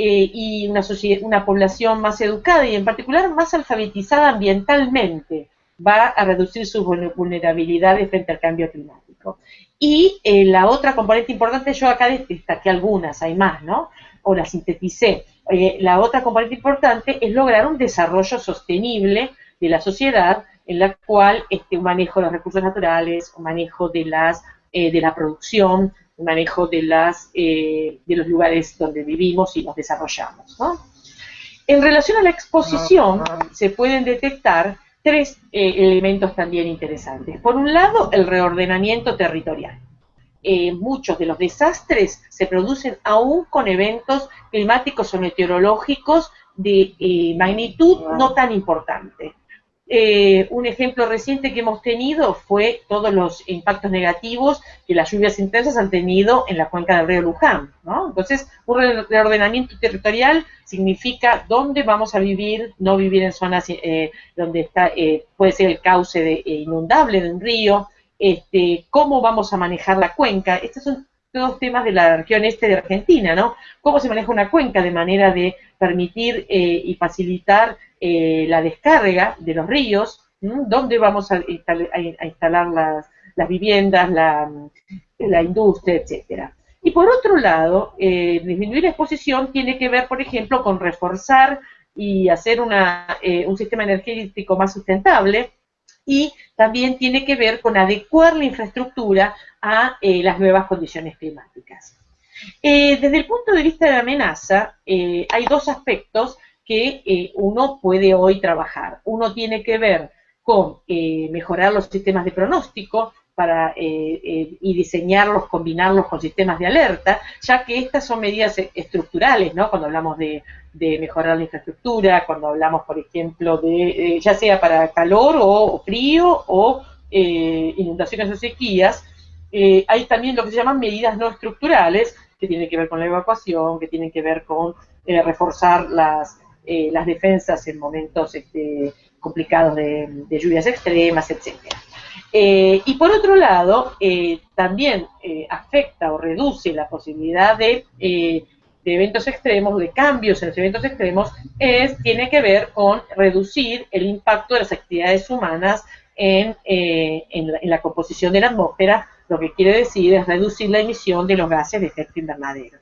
eh, y una, una población más educada y en particular más alfabetizada ambientalmente va a reducir sus vulnerabilidades frente al cambio climático. Y eh, la otra componente importante, yo acá destaqué algunas, hay más, ¿no? O las sinteticé. Eh, la otra componente importante es lograr un desarrollo sostenible de la sociedad en la cual este, un manejo de los recursos naturales, un manejo de, las, de la producción, manejo de, las, eh, de los lugares donde vivimos y nos desarrollamos. En relación a la exposición, se pueden detectar tres eh, elementos también interesantes. Por un lado, el reordenamiento territorial. Eh, muchos de los desastres se producen aún con eventos climáticos o meteorológicos de magnitud no tan importante. Eh, un ejemplo reciente que hemos tenido fue todos los impactos negativos que las lluvias intensas han tenido en la cuenca del río Luján. Entonces, un reordenamiento territorial significa dónde vamos a vivir, no vivir en zonas eh, donde está, eh, puede ser el cauce de, inundable de un río, este, cómo vamos a manejar la cuenca. Estos son todos temas de la región este de Argentina, ¿no? Cómo se maneja una cuenca de manera de permitir y facilitar eh, la descarga de los ríos, dónde vamos a, instalar las, viviendas, la, industria, etcétera. Y por otro lado, eh, disminuir la exposición tiene que ver, por ejemplo, con reforzar y hacer eh, un sistema energético más sustentable y también tiene que ver con adecuar la infraestructura a las nuevas condiciones climáticas. desde el punto de vista de amenaza, hay dos aspectos que eh, uno puede hoy trabajar. Uno tiene que ver con eh, mejorar los sistemas de pronóstico para, eh, y diseñarlos, combinarlos con sistemas de alerta, ya que estas son medidas estructurales, ¿no? Cuando hablamos de, mejorar la infraestructura, cuando hablamos, por ejemplo, de ya sea para calor o, frío o inundaciones o sequías, hay también lo que se llaman medidas no estructurales, que tienen que ver con la evacuación, que tienen que ver con reforzar las, eh, las defensas en momentos este, complicados de, lluvias extremas, etc. Eh, y por otro lado, eh, también afecta o reduce la posibilidad de, eventos extremos, de cambios en los eventos extremos, es, tiene que ver con reducir el impacto de las actividades humanas en, en la composición de la atmósfera, lo que quiere decir es reducir la emisión de los gases de efecto invernadero.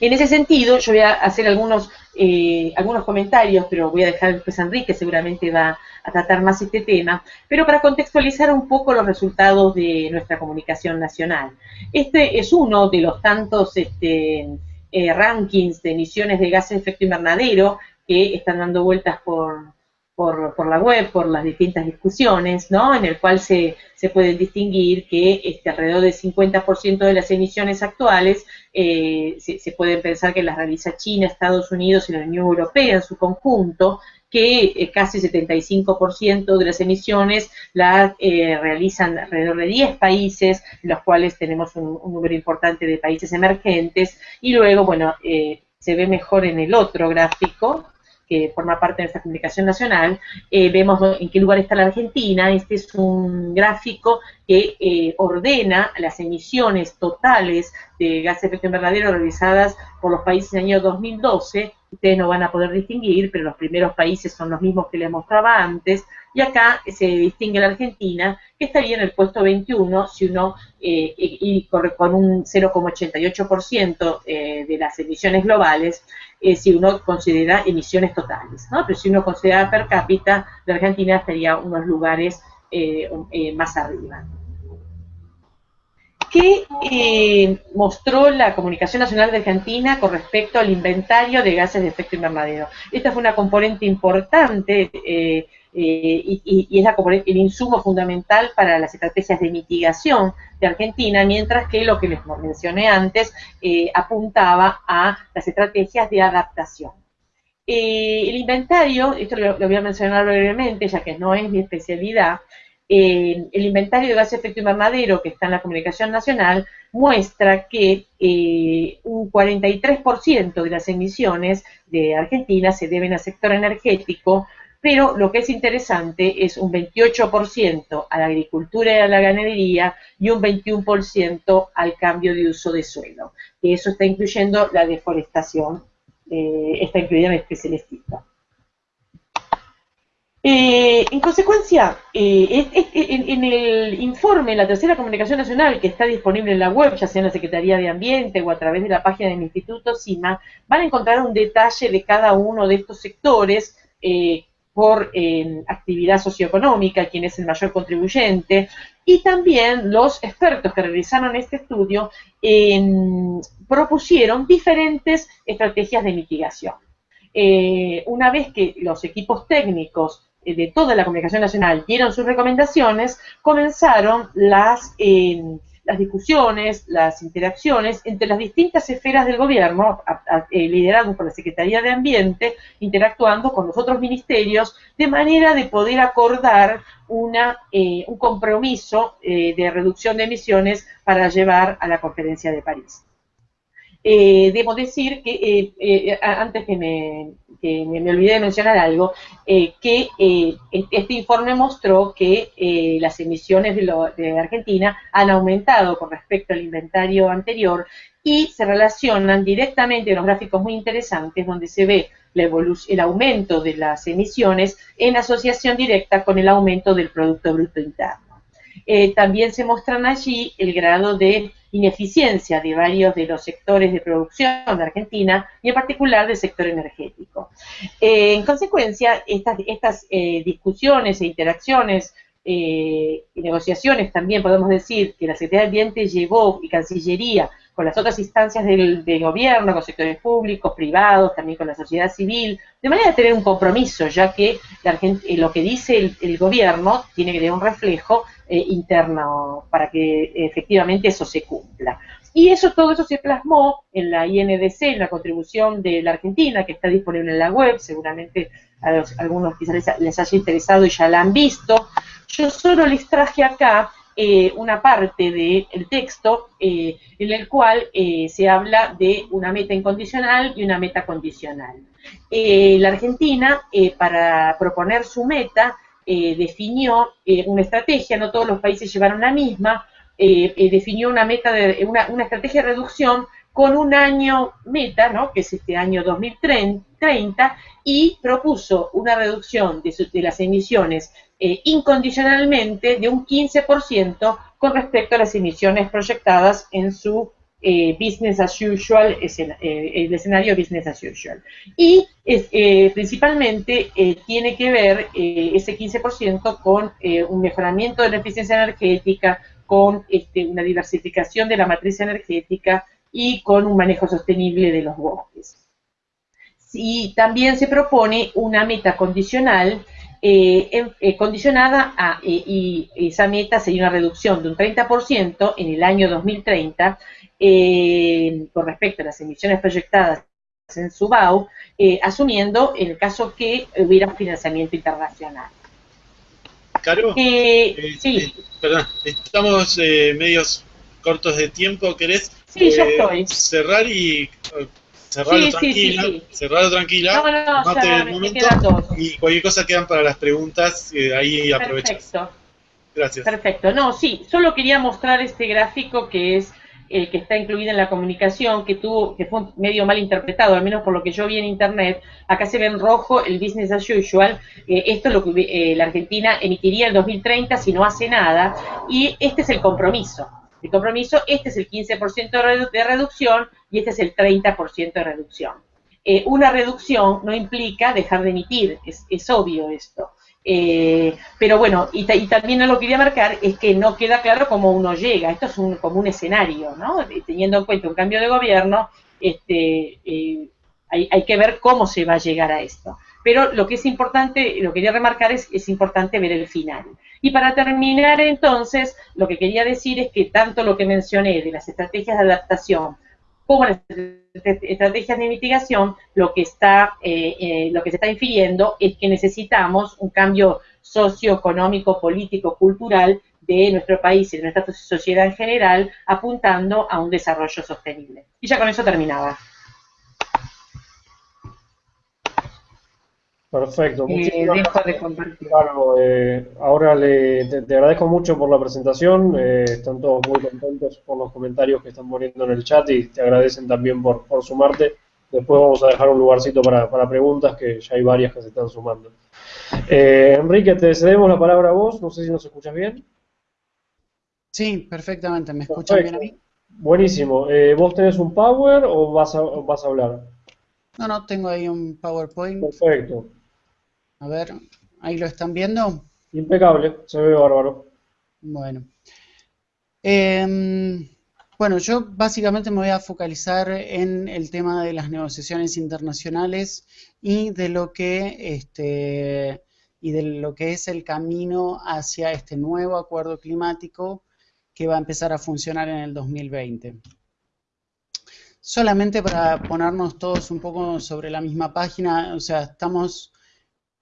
En ese sentido, yo voy a hacer algunos, eh, algunos comentarios, pero voy a dejar después a Enrique, seguramente va a tratar más este tema, pero para contextualizar un poco los resultados de nuestra comunicación nacional. Este es uno de los tantos este, eh, rankings de emisiones de gases de efecto invernadero que están dando vueltas por, por, la web, por las distintas discusiones, ¿no? En el cual se, se puede distinguir que este, alrededor del 50% de las emisiones actuales eh, se, puede pensar que las realiza China, Estados Unidos y la Unión Europea en su conjunto, que eh, casi 75% de las emisiones las eh, realizan alrededor de 10 países, en los cuales tenemos un, número importante de países emergentes, y luego, bueno, eh, se ve mejor en el otro gráfico, que forma parte de nuestra comunicación nacional, vemos en qué lugar está la Argentina. Este es un gráfico que ordena las emisiones totales de gases de efecto invernadero realizadas por los países en el año 2012 ustedes no van a poder distinguir, pero los primeros países son los mismos que les mostraba antes, y acá se distingue la Argentina, que estaría en el puesto 21, si uno, eh, y corre con un 0,88% eh, de las emisiones globales, eh, si uno considera emisiones totales. Pero si uno considera per cápita, la Argentina estaría unos lugares más arriba. ¿Qué eh, mostró la Comunicación Nacional de Argentina con respecto al inventario de gases de efecto invernadero. Esta fue una componente importante eh, eh, y, es el insumo fundamental para las estrategias de mitigación de Argentina, mientras que lo que les mencioné antes apuntaba a las estrategias de adaptación. el inventario, esto lo voy a mencionar brevemente, ya que no es mi especialidad, el inventario de gases de efecto invernadero que está en la comunicación nacional muestra que eh, un 43% de las emisiones de Argentina se deben al sector energético, pero lo que es interesante es un 28% a la agricultura y a la ganadería y un 21% al cambio de uso de suelo. Y eso está incluyendo la deforestación, eh, está incluida en este celestito. Eh, en consecuencia, eh, en, el informe, la tercera comunicación nacional que está disponible en la web, ya sea en la Secretaría de Ambiente o a través de la página del Instituto CIMA, van a encontrar un detalle de cada uno de estos sectores eh, por actividad socioeconómica, quién es el mayor contribuyente, y también los expertos que realizaron este estudio propusieron diferentes estrategias de mitigación. una vez que los equipos técnicos eh, de toda la comunicación nacional dieron sus recomendaciones, comenzaron las, eh, las discusiones, las interacciones entre las distintas esferas del gobierno, eh, lideradas por la Secretaría de Ambiente, interactuando con los otros ministerios, de manera de poder acordar una, un compromiso de reducción de emisiones para llevar a la conferencia de París. Debo decir que, antes que me, que me, olvidé de mencionar algo, eh, que eh, este informe mostró que eh, las emisiones de, Argentina han aumentado con respecto al inventario anterior y se relacionan directamente en los gráficos muy interesantes donde se ve el aumento de las emisiones en asociación directa con el aumento del Producto Bruto Interno. también se muestran allí el grado de ineficiencia de varios de los sectores de producción de Argentina y en particular del sector energético. Eh, en consecuencia, estas, estas eh, discusiones e interacciones eh, negociaciones también podemos decir que la Secretaría de Ambiente llevó y Cancillería con las otras instancias del, gobierno, con sectores públicos, privados, también con la sociedad civil, de manera de tener un compromiso, ya que lo que dice el, gobierno tiene que tener un reflejo interno para que efectivamente eso se cumpla. Y eso, todo eso se plasmó en la INDC, en la contribución de la Argentina, que está disponible en la web, seguramente a, algunos quizás les, haya interesado y ya la han visto. Yo solo les traje acá eh, una parte del texto eh, en el cual eh, se habla de una meta incondicional y una meta condicional. la Argentina, para proponer su meta, definió una estrategia, no todos los países llevaron la misma, eh, eh, definió una meta de una, estrategia de reducción con un año meta, ¿no? que es este año 2030, y propuso una reducción de, de las emisiones eh, incondicionalmente de un 15% con respecto a las emisiones proyectadas en su business as usual, el escenario business as usual. Y principalmente tiene que ver ese 15% con un mejoramiento de la eficiencia energética, con este, una diversificación de la matriz energética y con un manejo sostenible de los bosques. Y también se propone una meta condicional eh, eh, condicionada a, eh, y esa meta sería una reducción de un 30% en el año 2030 con respecto a las emisiones proyectadas en Subau, asumiendo el caso que hubiera financiamiento internacional. Caro, eh, sí. perdón, estamos medios cortos de tiempo, ¿querés sí, estoy. cerrar y cerrarlo tranquila, cerrarlo tranquila, no, no, el momento y cualquier cosa quedan para las preguntas, ahí aprovechas. Perfecto. Gracias. Perfecto. No, sí, solo quería mostrar este gráfico que es el que está incluido en la comunicación, que tuvo, que fue medio mal interpretado, al menos por lo que yo vi en internet. Acá se ve en rojo el business as usual. Eh, esto es lo que eh, la Argentina emitiría en 2030 si no hace nada. Y este es el compromiso. El compromiso, este es el 15% de reducción y este es el 30% de reducción. Eh, una reducción no implica dejar de emitir, es, es obvio esto. Eh, pero bueno, y, también lo que quería marcar es que no queda claro cómo uno llega. Esto es un, como un escenario, ¿no? Teniendo en cuenta un cambio de gobierno, este, eh, hay, hay, que ver cómo se va a llegar a esto. Pero lo que es importante, lo que quería remarcar es, es importante ver el final. Y para terminar entonces, lo que quería decir es que tanto lo que mencioné de las estrategias de adaptación como las estrategias de mitigación, lo que está, eh, eh, lo que se está infiriendo es que necesitamos un cambio socioeconómico, político, cultural de nuestro país y de nuestra sociedad en general, apuntando a un desarrollo sostenible. Y ya con eso terminaba. Perfecto. Eh, dejo de compartir. Claro, eh, ahora le, te, agradezco mucho por la presentación. Eh, están todos muy contentos por los comentarios que están poniendo en el chat y te agradecen también por, por sumarte. Después vamos a dejar un lugarcito para, para preguntas, que ya hay varias que se están sumando. Eh, Enrique, te cedemos la palabra a vos. No sé si nos escuchas bien. Sí, perfectamente. ¿Me escuchan bien a mí? Buenísimo. ¿Vos tenés un Power o vas a, vas a hablar? No, no, tengo ahí un PowerPoint. Perfecto. A ver, ¿ahí lo están viendo? Impecable, se ve bárbaro. Bueno. Em, bueno, yo básicamente me voy a focalizar en el tema de las negociaciones internacionales y de lo que este y de lo que es el camino hacia este nuevo acuerdo climático que va a empezar a funcionar en el 2020. Solamente para ponernos todos un poco sobre la misma página, o sea, estamos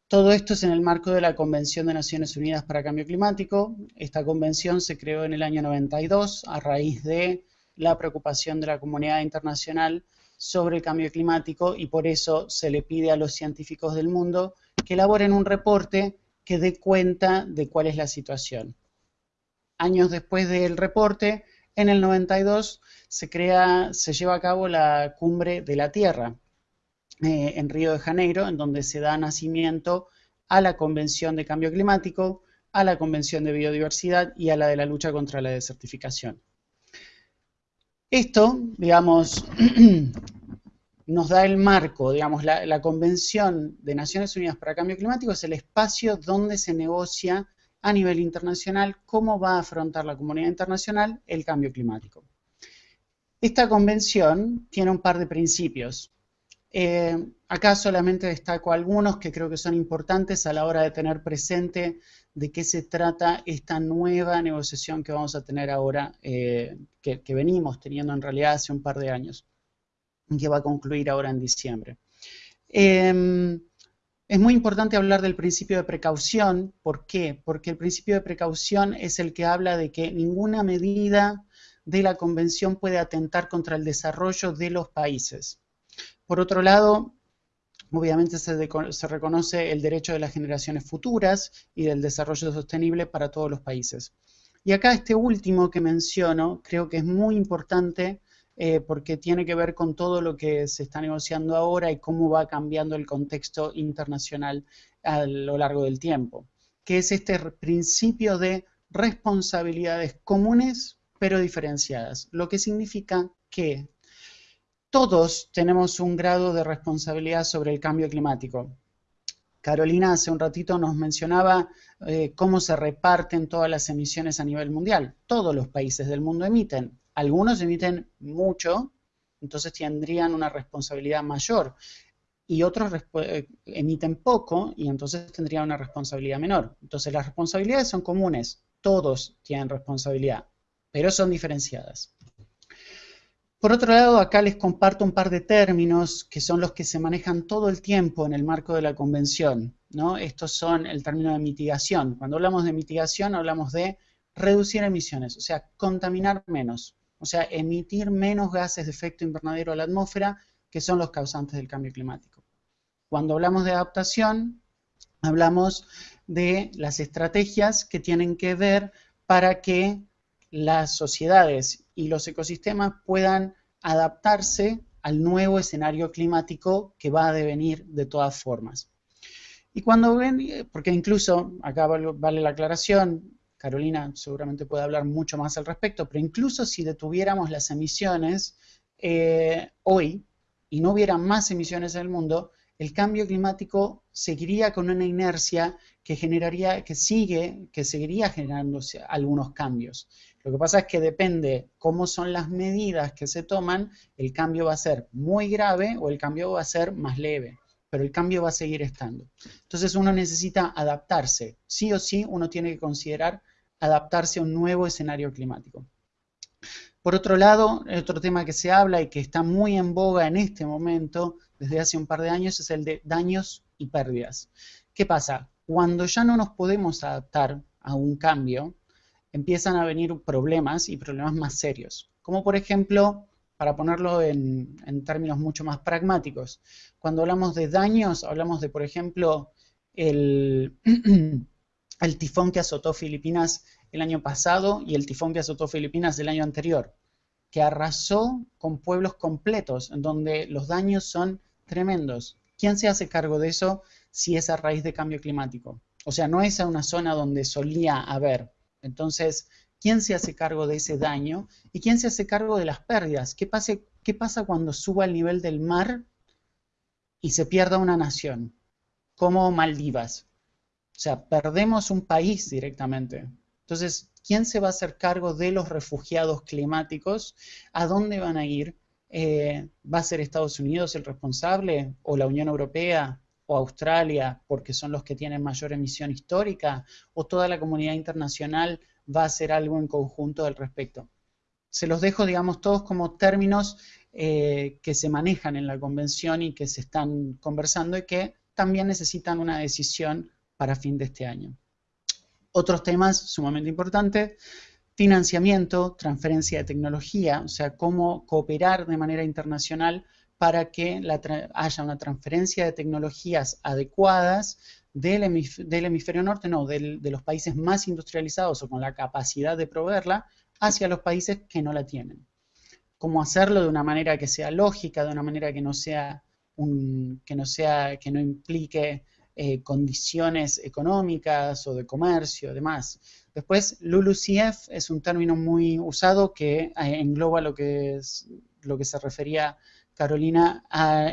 todo esto es en el marco de la Convención de Naciones Unidas para Cambio Climático. Esta convención se creó en el año 92 a raíz de la preocupación de la comunidad internacional sobre el cambio climático y por eso se le pide a los científicos del mundo que elaboren un reporte que dé cuenta de cuál es la situación. Años después del reporte, en el 92 se crea, se lleva a cabo la cumbre de la Tierra, eh, en Río de Janeiro, en donde se da nacimiento a la Convención de Cambio Climático, a la Convención de Biodiversidad y a la de la lucha contra la desertificación. Esto, digamos, nos da el marco, digamos, la, la, Convención de Naciones Unidas para Cambio Climático es el espacio donde se negocia a nivel internacional cómo va a afrontar la comunidad internacional el cambio climático. Esta convención tiene un par de principios. Eh, acá solamente destaco algunos que creo que son importantes a la hora de tener presente de qué se trata esta nueva negociación que vamos a tener ahora, eh, que, venimos teniendo en realidad hace un par de años, que va a concluir ahora en diciembre. Em, es muy importante hablar del principio de precaución. ¿Por qué? Porque el principio de precaución es el que habla de que ninguna medida de la convención puede atentar contra el desarrollo de los países. Por otro lado, obviamente se, reconoce el derecho de las generaciones futuras y del desarrollo sostenible para todos los países. Y acá este último que menciono creo que es muy importante eh, porque tiene que ver con todo lo que se está negociando ahora y cómo va cambiando el contexto internacional a lo largo del tiempo, que es este principio de responsabilidades comunes pero diferenciadas, lo que significa que todos tenemos un grado de responsabilidad sobre el cambio climático. Carolina hace un ratito nos mencionaba eh, cómo se reparten todas las emisiones a nivel mundial. Todos los países del mundo emiten. Algunos emiten mucho, entonces tendrían una responsabilidad mayor. Y otros eh, emiten poco y entonces tendrían una responsabilidad menor. Entonces las responsabilidades son comunes. Todos tienen responsabilidad, pero son diferenciadas. Por otro lado, acá les comparto un par de términos que son los que se manejan todo el tiempo en el marco de la convención. ¿no? Estos son el término de mitigación. Cuando hablamos de mitigación hablamos de reducir emisiones, o sea, contaminar menos, o sea, emitir menos gases de efecto invernadero a la atmósfera que son los causantes del cambio climático. Cuando hablamos de adaptación, hablamos de las estrategias que tienen que ver para que las sociedades y los ecosistemas puedan adaptarse al nuevo escenario climático que va a devenir de todas formas. Y cuando ven, porque incluso, acá vale la aclaración, Carolina seguramente puede hablar mucho más al respecto, pero incluso si detuviéramos las emisiones eh, hoy y no hubiera más emisiones en el mundo, el cambio climático seguiría con una inercia que generaría, que sigue, que seguiría generando algunos cambios. Lo que pasa es que depende cómo son las medidas que se toman, el cambio va a ser muy grave o el cambio va a ser más leve, pero el cambio va a seguir estando. Entonces uno necesita adaptarse. Sí o sí uno tiene que considerar adaptarse a un nuevo escenario climático. Por otro lado, otro tema que se habla y que está muy en boga en este momento, desde hace un par de años, es el de daños y pérdidas. ¿Qué pasa? Cuando ya no nos podemos adaptar a un cambio, empiezan a venir problemas y problemas más serios. Como por ejemplo, para ponerlo en, términos mucho más pragmáticos, cuando hablamos de daños, hablamos de, por ejemplo, el, el tifón que azotó Filipinas el año pasado y el tifón que azotó Filipinas del año anterior, que arrasó con pueblos completos, en donde los daños son tremendos. ¿Quién se hace cargo de eso si es a raíz de cambio climático? O sea, no es a una zona donde solía haber. Entonces, ¿quién se hace cargo de ese daño? ¿Y quién se hace cargo de las pérdidas? ¿Qué, pasa cuando suba el nivel del mar y se pierda una nación? Como Maldivas. O sea, perdemos un país directamente. Entonces, ¿quién se va a hacer cargo de los refugiados climáticos? ¿A dónde van a ir? Eh, ¿Va a ser Estados Unidos el responsable? ¿O la Unión Europea? ¿O Australia? Porque son los que tienen mayor emisión histórica. ¿O toda la comunidad internacional va a hacer algo en conjunto al respecto? Se los dejo, digamos, todos como términos eh, que se manejan en la convención y que se están conversando y que también necesitan una decisión para fin de este año. Otros temas sumamente importantes, financiamiento, transferencia de tecnología, o sea, cómo cooperar de manera internacional para que haya una transferencia de tecnologías adecuadas del, hemisferio norte, no, de los países más industrializados o con la capacidad de proveerla, hacia los países que no la tienen. Cómo hacerlo de una manera que sea lógica, de una manera que no sea, un, que no, sea, que no implique eh, condiciones económicas o de comercio, demás. Después, LULUCF es un término muy usado que eh, engloba lo que, lo que se refería Carolina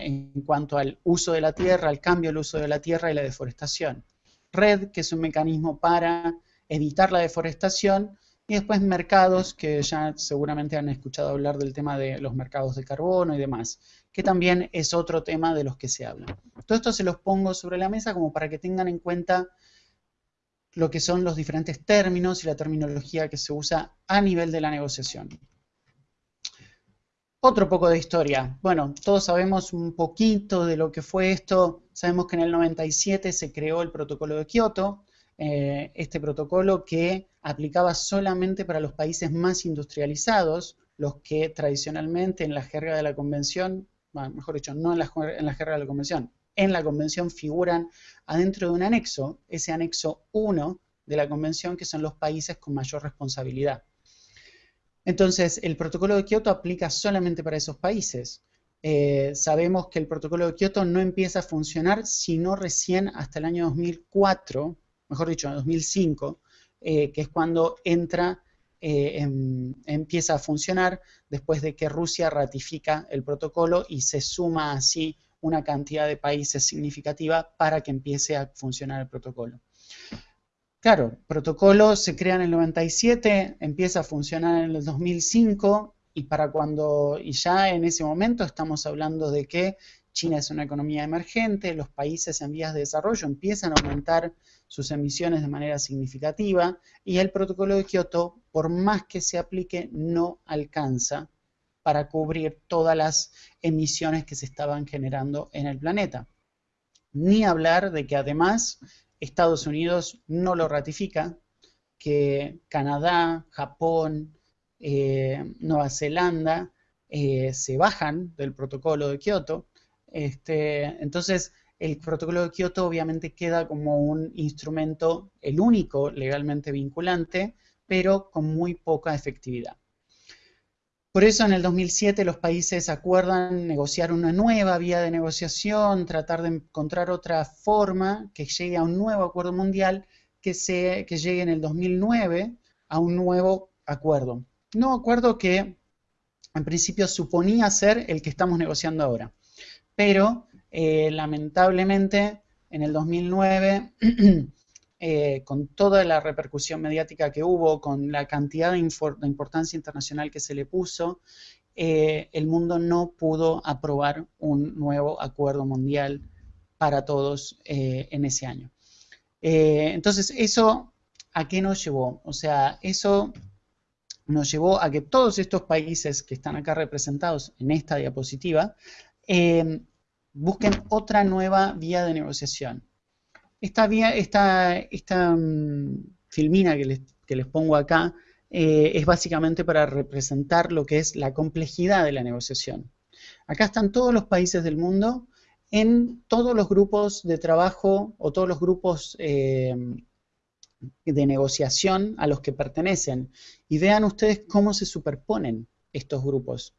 en cuanto al uso de la tierra, al cambio del uso de la tierra y la deforestación. RED, que es un mecanismo para evitar la deforestación, y después mercados, que ya seguramente han escuchado hablar del tema de los mercados de carbono y demás, que también es otro tema de los que se habla. Todo esto se los pongo sobre la mesa como para que tengan en cuenta lo que son los diferentes términos y la terminología que se usa a nivel de la negociación. Otro poco de historia. Bueno, todos sabemos un poquito de lo que fue esto. Sabemos que en el 97 se creó el protocolo de Kioto, eh, este protocolo que aplicaba solamente para los países más industrializados, los que tradicionalmente en la jerga de la convención, mejor dicho, no en la, en la jerga de la convención, en la convención figuran adentro de un anexo, ese anexo 1 de la convención, que son los países con mayor responsabilidad. Entonces, el protocolo de Kioto aplica solamente para esos países. Eh, sabemos que el protocolo de Kioto no empieza a funcionar sino recién hasta el año 2004, mejor dicho, en 2005, eh, que es cuando entra, eh, empieza a funcionar después de que Rusia ratifica el protocolo y se suma así una cantidad de países significativa para que empiece a funcionar el protocolo. Claro, protocolo se crea en el 97, empieza a funcionar en el 2005 y para cuando y ya en ese momento estamos hablando de que China es una economía emergente, los países en vías de desarrollo empiezan a aumentar sus emisiones de manera significativa y el protocolo de Kioto, por más que se aplique, no alcanza para cubrir todas las emisiones que se estaban generando en el planeta. Ni hablar de que además Estados Unidos no lo ratifica, que Canadá, Japón, eh, Nueva Zelanda eh, se bajan del protocolo de Kioto. Este, entonces, el protocolo de Kioto obviamente queda como un instrumento, el único legalmente vinculante, pero con muy poca efectividad. Por eso en el 2007 los países acuerdan negociar una nueva vía de negociación, tratar de encontrar otra forma que llegue a un nuevo acuerdo mundial que, se, que llegue en el 2009 a un nuevo acuerdo. Nuevo acuerdo que en principio suponía ser el que estamos negociando ahora. Pero eh, lamentablemente en el 2009 Eh, con toda la repercusión mediática que hubo, con la cantidad de, importancia internacional que se le puso, eh, el mundo no pudo aprobar un nuevo acuerdo mundial para todos eh, en ese año. entonces, ¿eso a qué nos llevó? O sea, eso nos llevó a que todos estos países que están acá representados en esta diapositiva busquen otra nueva vía de negociación. Esta, esta, mm, filmina que les, que les, pongo acá eh, es básicamente para representar lo que es la complejidad de la negociación. Acá están todos los países del mundo en todos los grupos de trabajo o todos los grupos eh, de negociación a los que pertenecen. Y vean ustedes cómo se superponen estos grupos.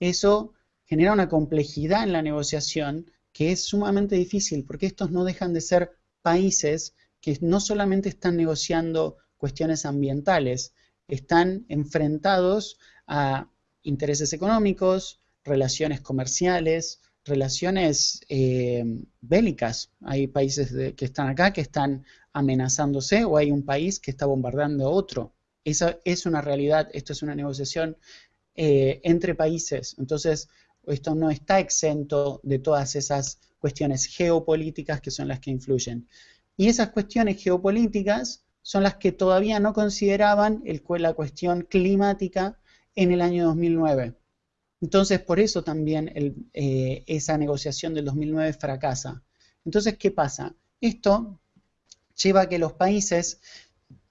Eso genera una complejidad en la negociación que es sumamente difícil porque estos no dejan de ser países que no solamente están negociando cuestiones ambientales, están enfrentados a intereses económicos, relaciones comerciales, relaciones eh, bélicas. Hay países que están acá que están amenazándose o hay un país que está bombardeando a otro. Esa es una realidad, esto es una negociación eh, entre países. Entonces, esto no está exento de todas esas cuestiones geopolíticas que son las que influyen. Y esas cuestiones geopolíticas son las que todavía no consideraban la cuestión climática en el año 2009. Entonces, por eso también eh, esa negociación del 2009 fracasa. Entonces, ¿qué pasa? Esto lleva a que los países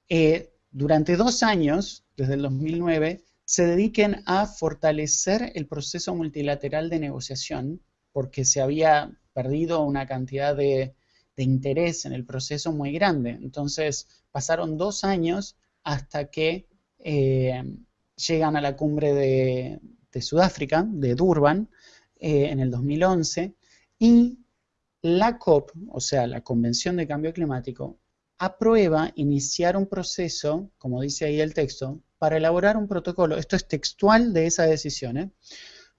eh, durante dos años, desde el 2009, se dediquen a fortalecer el proceso multilateral de negociación, porque se había perdido una cantidad de, interés en el proceso muy grande. Entonces, pasaron dos años hasta que eh, llegan a la cumbre de, Sudáfrica, de Durban, eh, en el 2011, y la COP, o sea, la Convención de Cambio Climático, aprueba iniciar un proceso, como dice ahí el texto, para elaborar un protocolo, esto es textual de esa decisión, ¿eh?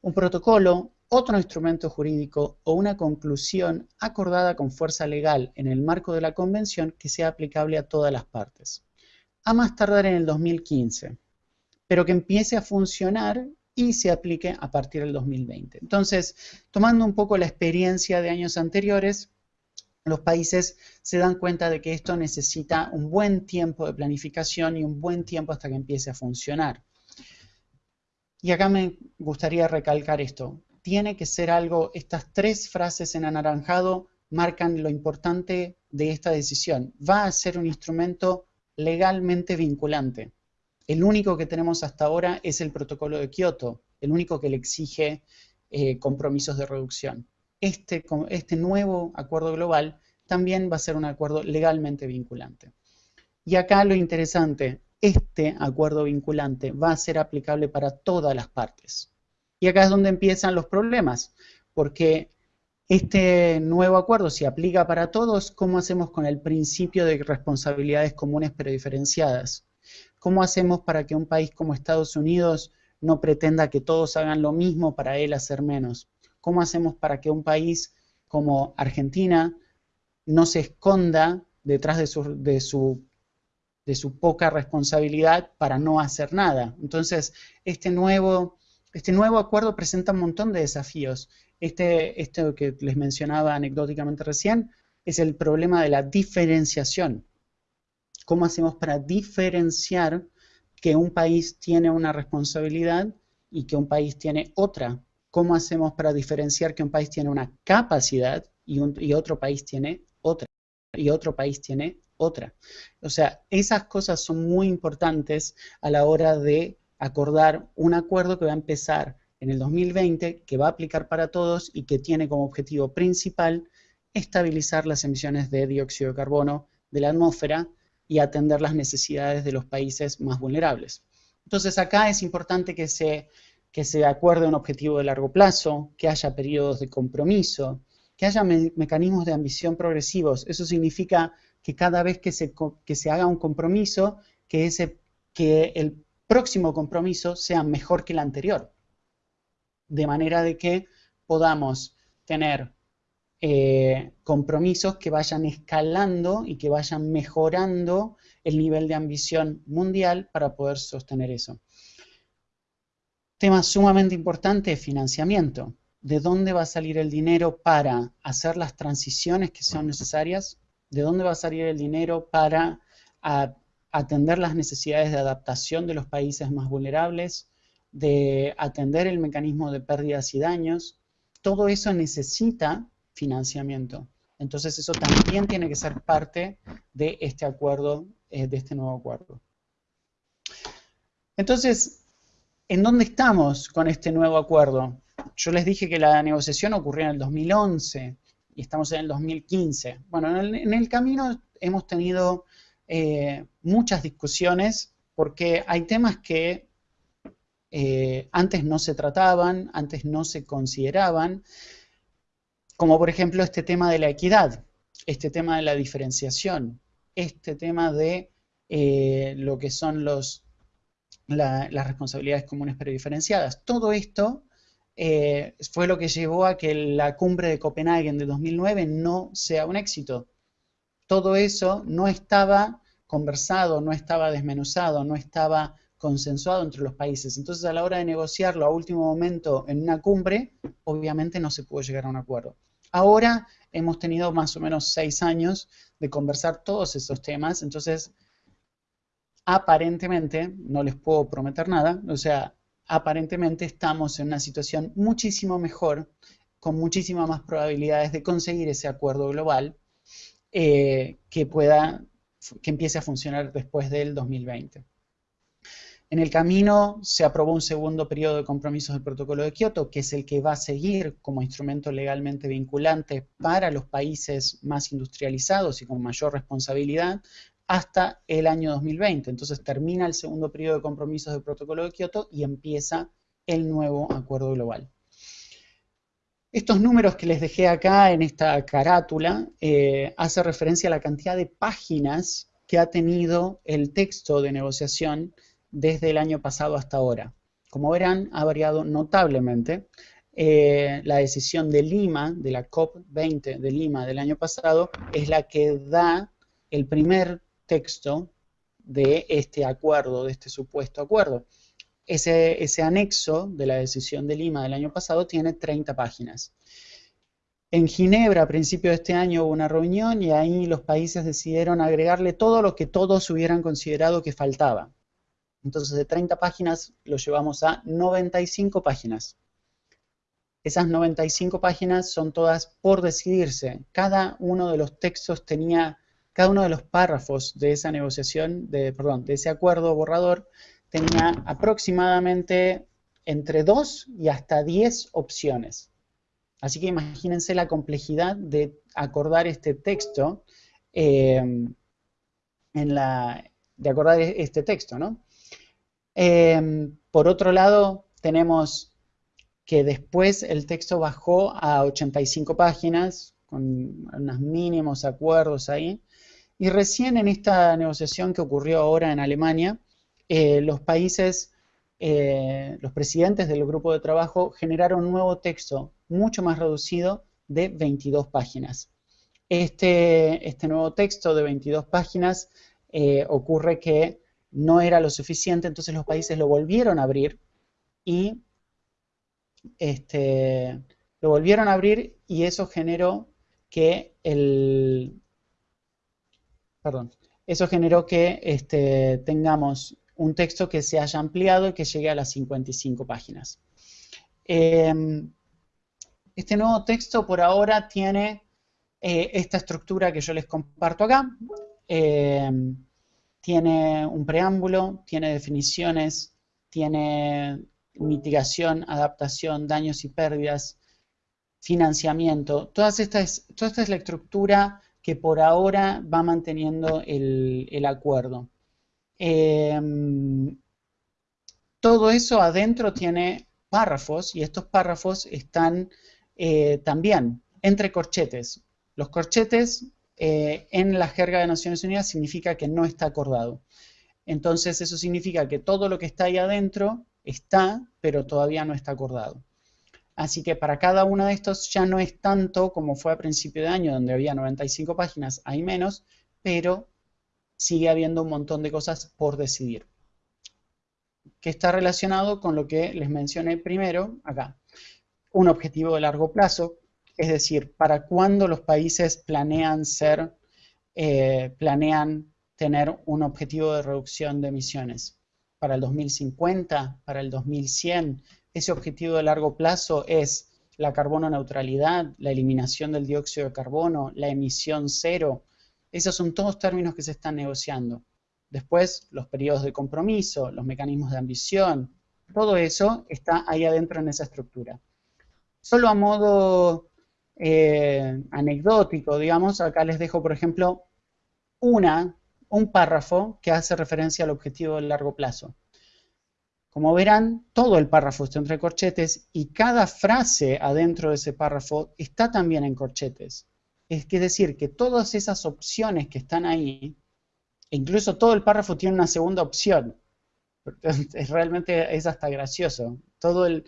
un protocolo otro instrumento jurídico o una conclusión acordada con fuerza legal en el marco de la convención que sea aplicable a todas las partes. A más tardar en el 2015, pero que empiece a funcionar y se aplique a partir del 2020. Entonces, tomando un poco la experiencia de años anteriores, los países se dan cuenta de que esto necesita un buen tiempo de planificación y un buen tiempo hasta que empiece a funcionar. Y acá me gustaría recalcar esto tiene que ser algo, estas tres frases en anaranjado marcan lo importante de esta decisión. Va a ser un instrumento legalmente vinculante. El único que tenemos hasta ahora es el protocolo de Kioto, el único que le exige eh, compromisos de reducción. Este, este nuevo acuerdo global también va a ser un acuerdo legalmente vinculante. Y acá lo interesante, este acuerdo vinculante va a ser aplicable para todas las partes. Y acá es donde empiezan los problemas, porque este nuevo acuerdo se aplica para todos, ¿cómo hacemos con el principio de responsabilidades comunes pero diferenciadas? ¿Cómo hacemos para que un país como Estados Unidos no pretenda que todos hagan lo mismo para él hacer menos? ¿Cómo hacemos para que un país como Argentina no se esconda detrás de su, poca responsabilidad para no hacer nada? Entonces, este nuevo este acuerdo presenta un montón de desafíos. Este que les mencionaba anecdóticamente recién es el problema de la diferenciación. ¿Cómo hacemos para diferenciar que un país tiene una responsabilidad y que un país tiene otra. ¿Cómo hacemos para diferenciar que un país tiene una capacidad y, y otro país tiene otra? Y otro país tiene otra. O sea, esas cosas son muy importantes a la hora de acordar un acuerdo que va a empezar en el 2020, que va a aplicar para todos y que tiene como objetivo principal estabilizar las emisiones de dióxido de carbono de la atmósfera y atender las necesidades de los países más vulnerables. Entonces acá es importante que se, que se acuerde un objetivo de largo plazo, que haya periodos de compromiso, que haya mecanismos de ambición progresivos. Eso significa que cada vez que se, que se haga un compromiso, que, ese, que el próximo compromiso sea mejor que el anterior. De manera de que podamos tener eh, compromisos que vayan escalando y que vayan mejorando el nivel de ambición mundial para poder sostener eso. Tema sumamente importante, financiamiento. ¿De dónde va a salir el dinero para hacer las transiciones que son necesarias? ¿De dónde va a salir el dinero para atender las necesidades de adaptación de los países más vulnerables? de atender el mecanismo de pérdidas y daños, todo eso necesita financiamiento. Entonces eso también tiene que ser parte de este acuerdo, eh, de este nuevo acuerdo. Entonces, ¿en dónde estamos con este nuevo acuerdo? Yo les dije que la negociación ocurrió en el 2011 y estamos en el 2015. Bueno, en el, camino hemos tenido eh, muchas discusiones porque hay temas que eh, antes no se trataban, antes no se consideraban, como por ejemplo este tema de la equidad, este tema de la diferenciación, este tema de eh, lo que son los, las responsabilidades comunes pero diferenciadas. Todo esto eh, fue lo que llevó a que la cumbre de Copenhague de 2009 no sea un éxito. Todo eso no estaba conversado, no estaba desmenuzado, no estaba consensuado entre los países. Entonces, a la hora de negociarlo a último momento en una cumbre, obviamente no se pudo llegar a un acuerdo. Ahora hemos tenido más o menos seis años de conversar todos esos temas, entonces aparentemente, no les puedo prometer nada, o sea, aparentemente estamos en una situación muchísimo mejor, con muchísimas más probabilidades de conseguir ese acuerdo global eh, que pueda, que empiece a funcionar después del 2020. En el camino se aprobó un segundo periodo de compromisos del protocolo de Kioto, que es el que va a seguir como instrumento legalmente vinculante para los países más industrializados y con mayor responsabilidad hasta el año 2020. Entonces termina el segundo periodo de compromisos del protocolo de Kioto y empieza el nuevo acuerdo global. Estos números que les dejé acá en esta carátula eh, hace referencia a la cantidad de páginas que ha tenido el texto de negociación desde el año pasado hasta ahora. Como verán, ha variado notablemente. Eh, la decisión de Lima, de la COP20 de Lima del año pasado, es la que da el primer texto de este acuerdo, de este supuesto acuerdo. Ese, ese anexo de la decisión de Lima del año pasado tiene 30 páginas. En Ginebra, a principios de este año, hubo una reunión y ahí los países decidieron agregarle todo lo que todos hubieran considerado que faltaba. Entonces de 30 páginas lo llevamos a 95 páginas. Esas 95 páginas son todas por decidirse. Cada uno de los textos tenía, cada uno de los párrafos de esa negociación, de, perdón, de ese acuerdo borrador, tenía aproximadamente entre 2 y hasta 10 opciones. Así que imagínense la complejidad de acordar este texto, eh, en la, de acordar este texto, ¿no? Em, por otro lado, tenemos que después el texto bajó a 85 páginas, con unos mínimos acuerdos ahí, y recién en esta negociación que ocurrió ahora en Alemania, eh, los países, eh, los presidentes del grupo de trabajo generaron un nuevo texto mucho más reducido de 22 páginas. Este, este nuevo texto de 22 páginas eh, ocurre que no era lo suficiente, entonces los países lo volvieron a abrir y este, lo volvieron a abrir y eso generó que el perdón, eso generó que este, tengamos un texto que se haya ampliado y que llegue a las 55 páginas. Em, este nuevo texto por ahora tiene eh, esta estructura que yo les comparto acá. Em, tiene un preámbulo, tiene definiciones, tiene mitigación, adaptación, daños y pérdidas, financiamiento. Toda esta es la estructura que por ahora va manteniendo el, acuerdo. Em, todo eso adentro tiene párrafos y estos párrafos están eh, también entre corchetes. Los corchetes eh, en la jerga de Naciones Unidas significa que no está acordado. Entonces eso significa que todo lo que está ahí adentro está, pero todavía no está acordado. Así que para cada uno de estos ya no es tanto como fue a principio de año, donde había 95 páginas, hay menos, pero sigue habiendo un montón de cosas por decidir. Que está relacionado con lo que les mencioné primero acá. Un objetivo de largo plazo, es decir, para cuándo los países planean ser, eh, planean tener un objetivo de reducción de emisiones. Para el 2050, para el 2100, ese objetivo de largo plazo es la carbono neutralidad, la eliminación del dióxido de carbono, la emisión cero. Esos son todos términos que se están negociando. Después, los periodos de compromiso, los mecanismos de ambición, todo eso está ahí adentro en esa estructura. Solo a modo eh, anecdótico, digamos, acá les dejo, por ejemplo, una un párrafo que hace referencia al objetivo de largo plazo. Como verán, todo el párrafo está entre corchetes y cada frase adentro de ese párrafo está también en corchetes. Es decir, que todas esas opciones que están ahí, incluso todo el párrafo tiene una segunda opción. Es, realmente es hasta gracioso. Todo el,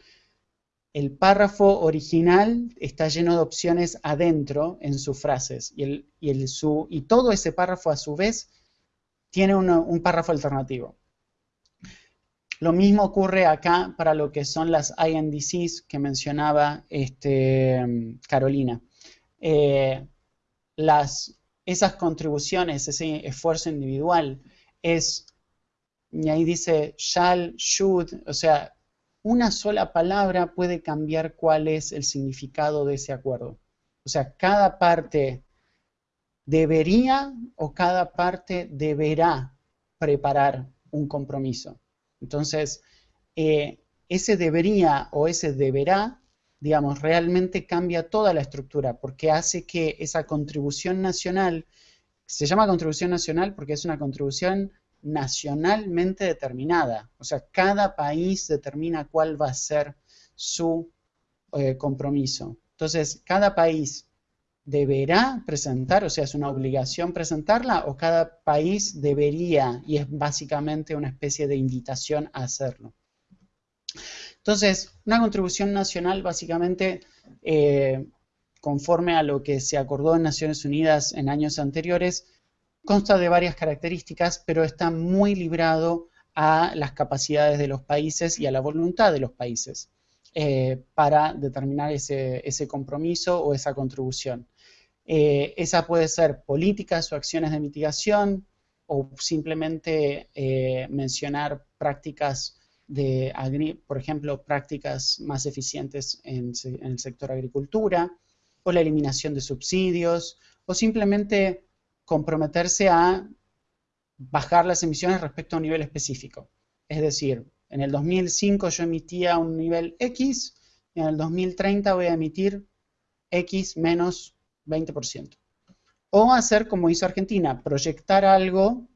párrafo original está lleno de opciones adentro en sus frases y todo ese párrafo a su vez tiene un párrafo alternativo. Lo mismo ocurre acá para lo que son las INDCs que mencionaba este, Carolina. Eh, esas contribuciones, ese esfuerzo individual, es, y ahí dice shall, should, o sea, una sola palabra puede cambiar cuál es el significado de ese acuerdo. O sea, cada parte debería o cada parte deberá preparar un compromiso. Entonces, eh, ese debería o ese deberá, digamos, realmente cambia toda la estructura porque hace que esa contribución nacional, se llama contribución nacional porque es una contribución nacionalmente determinada. O sea, cada país determina cuál va a ser su eh, compromiso. Entonces, cada país deberá presentar, o sea, es una obligación presentarla, o cada país debería, y es básicamente una especie de invitación a hacerlo. Entonces, una contribución nacional básicamente, eh, conforme a lo que se acordó en Naciones Unidas en años anteriores, consta de varias características, pero está muy librado a las capacidades de los países y a la voluntad de los países eh, para determinar ese, ese compromiso o esa contribución. Eh, esa puede ser políticas o acciones de mitigación o simplemente eh, mencionar prácticas de, por ejemplo, prácticas más eficientes en, el sector agricultura o la eliminación de subsidios o simplemente comprometerse a bajar las emisiones respecto a un nivel específico. Es decir, en el 2005 yo emitía un nivel X y en el 2030 voy a emitir X menos 20%. O hacer como hizo Argentina, proyectar algo,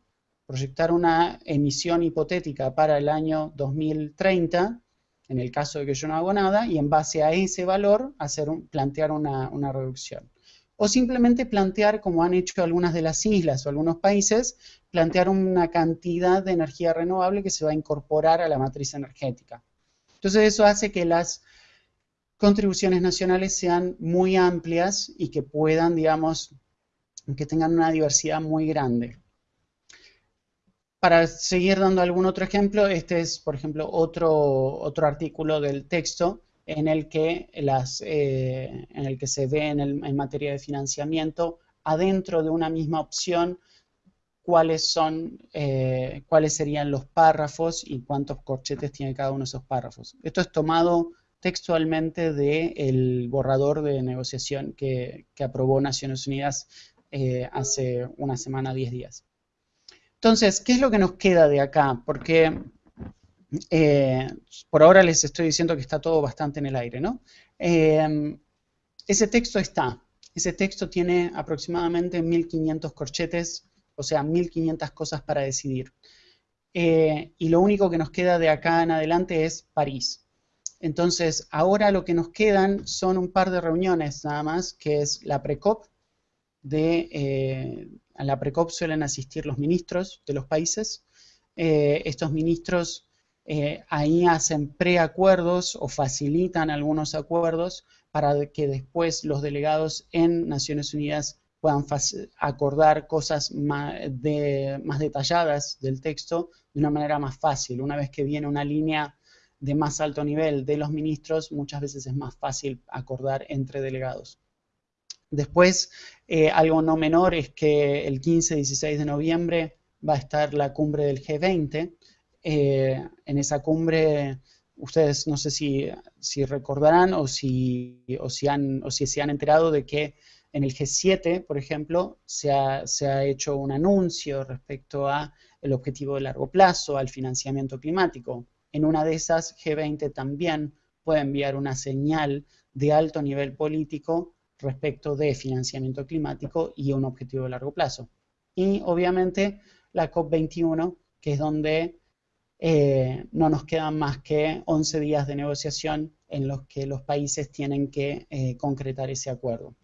proyectar una emisión hipotética para el año 2030, en el caso de que yo no hago nada, y en base a ese valor hacer plantear una, una reducción. O simplemente plantear, como han hecho algunas de las islas o algunos países, plantear una cantidad de energía renovable que se va a incorporar a la matriz energética. Entonces eso hace que las contribuciones nacionales sean muy amplias y que puedan, digamos, que tengan una diversidad muy grande. Para seguir dando algún otro ejemplo, este es, por ejemplo, otro, otro artículo del texto en el que, las, eh, en el que se ve en, en materia de financiamiento, adentro de una misma opción, cuáles son, eh, cuáles serían los párrafos y cuántos corchetes tiene cada uno de esos párrafos. Esto es tomado textualmente del borrador de negociación que, aprobó Naciones Unidas eh, hace una semana, 10 días. Entonces, ¿qué es lo que nos queda de acá? Porque eh, por ahora les estoy diciendo que está todo bastante en el aire, ¿no? Eh, ese texto está. Ese texto tiene aproximadamente 1500 corchetes, o sea, 1500 cosas para decidir. y lo único que nos queda de acá en adelante es París. Entonces, ahora lo que nos quedan son un par de reuniones nada más, que es la PRECOP. Eh, a la PRECOP suelen asistir los ministros de los países. Eh, estos ministros eh, ahí hacen preacuerdos o facilitan algunos acuerdos para que después los delegados en Naciones Unidas puedan acordar cosas más detalladas del texto de una manera más fácil. Una vez que viene una línea de más alto nivel de los ministros, muchas veces es más fácil acordar entre delegados. Después, eh, algo no menor es que el 15-16 de noviembre va a estar la cumbre del G20. Eh, en esa cumbre, ustedes no sé si, si recordarán o si, o, si han, o si se han enterado de que en el G7, por ejemplo, se ha, se ha hecho un anuncio respecto a el objetivo de largo plazo, al financiamiento climático. En una de esas, G20 también puede enviar una señal de alto nivel político respecto de financiamiento climático y un objetivo de largo plazo. Y obviamente la COP21, que es donde eh, no nos quedan más que 11 días de negociación en los que los países tienen que eh, concretar ese acuerdo.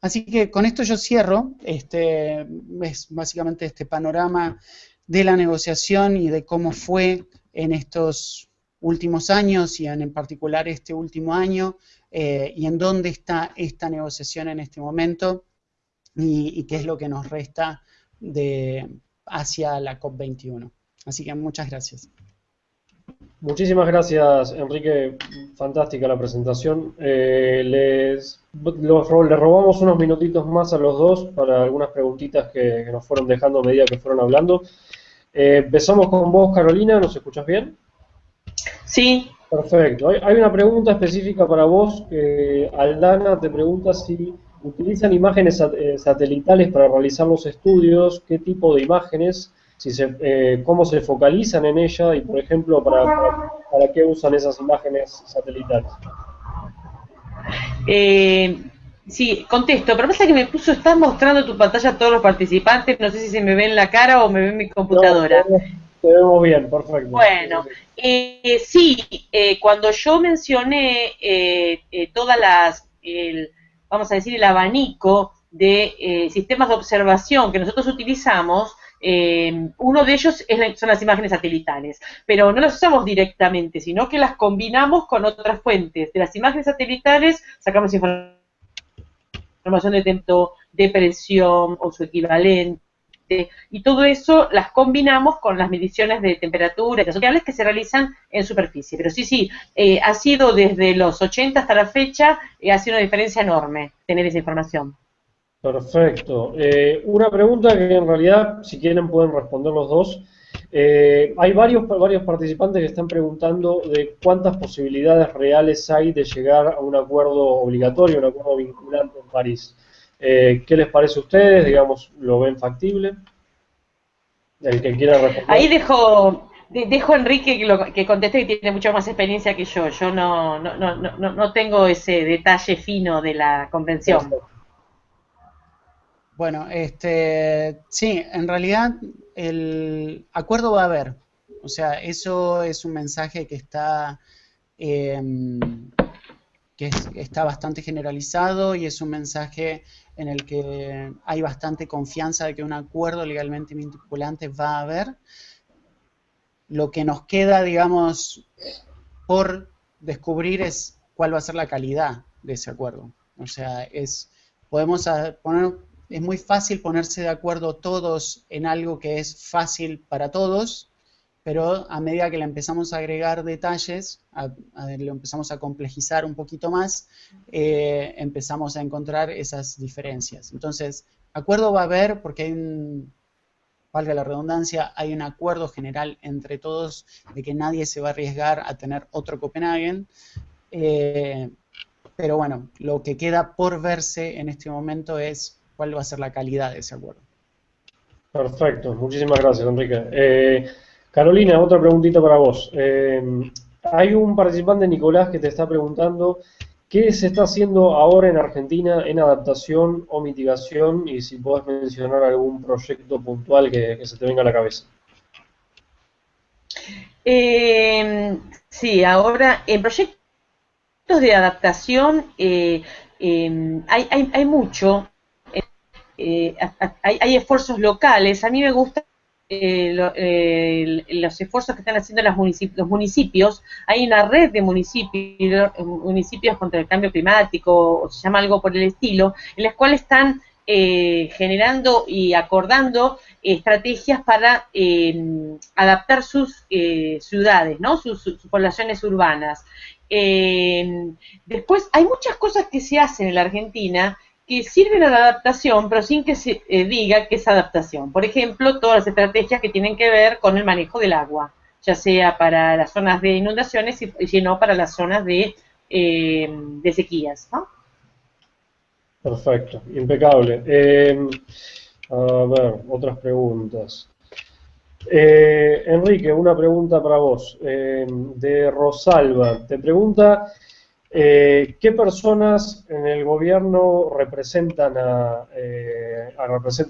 Así que con esto yo cierro, este es básicamente este panorama de la negociación y de cómo fue en estos últimos años y en, particular este último año eh, y en dónde está esta negociación en este momento y, qué es lo que nos resta de, hacia la COP21. Así que muchas gracias. Muchísimas gracias, Enrique. Fantástica la presentación. Eh, les, robamos unos minutitos más a los dos para algunas preguntitas que, que nos fueron dejando a medida que fueron hablando. Eh, empezamos con vos, Carolina, ¿nos escuchas bien? Sí. Perfecto. Hay, una pregunta específica para vos. Aldana te pregunta si utilizan imágenes eh, satelitales para realizar los estudios, qué tipo de imágenes, si se, eh, cómo se focalizan en ella y, por ejemplo, para, para, qué usan esas imágenes satelitales. Eh, Sí, contesto, pero pasa que me puso, estás mostrando tu pantalla a todos los participantes, no sé si se me ve en la cara o me ve en mi computadora. te, vemos, bien, perfecto. Bueno, eh, sí, eh, cuando yo mencioné eh, eh, todas las, el, vamos a decir, el abanico de sistemas de observación que nosotros utilizamos, uno de ellos es son las imágenes satelitales, pero no las usamos directamente, sino que las combinamos con otras fuentes. De las imágenes satelitales sacamos información información de tempo, de presión o su equivalente, y todo eso las combinamos con las mediciones de temperatura y que se realizan en superficie. Pero sí, sí, eh, ha sido desde los 80 hasta la fecha, eh, ha sido una diferencia enorme tener esa información. Perfecto. Eh, una pregunta que en realidad, si quieren, pueden responder los dos. Hay varios, varios participantes que están preguntando de cuántas posibilidades reales hay de llegar a un acuerdo obligatorio, un acuerdo vinculante en París. Eh, ¿Qué les parece a ustedes? Digamos, ¿lo ven factible? El que quiera responder. Ahí dejo, dejo a Enrique que, que conteste que tiene mucha más experiencia que yo. Yo no, no, no, no, no tengo ese detalle fino de la convención. Bueno, este, sí, en realidad el acuerdo va a haber. O sea, eso es un mensaje que está em, que está bastante generalizado y es un mensaje en el que hay bastante confianza de que un acuerdo legalmente vinculante va a haber. Lo que nos queda, digamos, por descubrir es cuál va a ser la calidad de ese acuerdo. O sea, es, podemos poner, es muy fácil ponerse de acuerdo todos en algo que es fácil para todos, pero a medida que le empezamos a agregar detalles, a, lo empezamos a complejizar un poquito más, eh, empezamos a encontrar esas diferencias. Entonces, acuerdo va a haber porque hay valga la redundancia, hay un acuerdo general entre todos de que nadie se va a arriesgar a tener otro Copenhagen. Eh, pero bueno, lo que queda por verse en este momento es cuál va a ser la calidad de ese acuerdo. Perfecto, muchísimas gracias Enrique. Eh, Carolina, otra preguntita para vos. Eh, hay un participante, Nicolás, que te está preguntando qué se está haciendo ahora en Argentina en adaptación o mitigación y si podés mencionar algún proyecto puntual que, se te venga a la cabeza. Eh, sí, ahora en proyectos de adaptación hay, hay, hay mucho eh, hay, esfuerzos locales. A mí me gustan eh, eh, los esfuerzos que están haciendo los municipios. Hay una red de municipios, municipios contra el cambio climático, o se llama algo por el estilo, en las cuales están generando y acordando estrategias para adaptar sus ciudades, ¿no? sus, poblaciones urbanas. después, hay muchas cosas que se hacen en la Argentina que sirven a la adaptación, pero sin que se eh, diga que es adaptación. Por ejemplo, todas las estrategias que tienen que ver con el manejo del agua, ya sea para las zonas de inundaciones y, no para las zonas de, eh, sequías. Perfecto, impecable. Eh, a ver, otras preguntas. Enrique, una pregunta para vos. de Rosalba. Te pregunta eh, ¿Qué personas en el gobierno representan a, eh,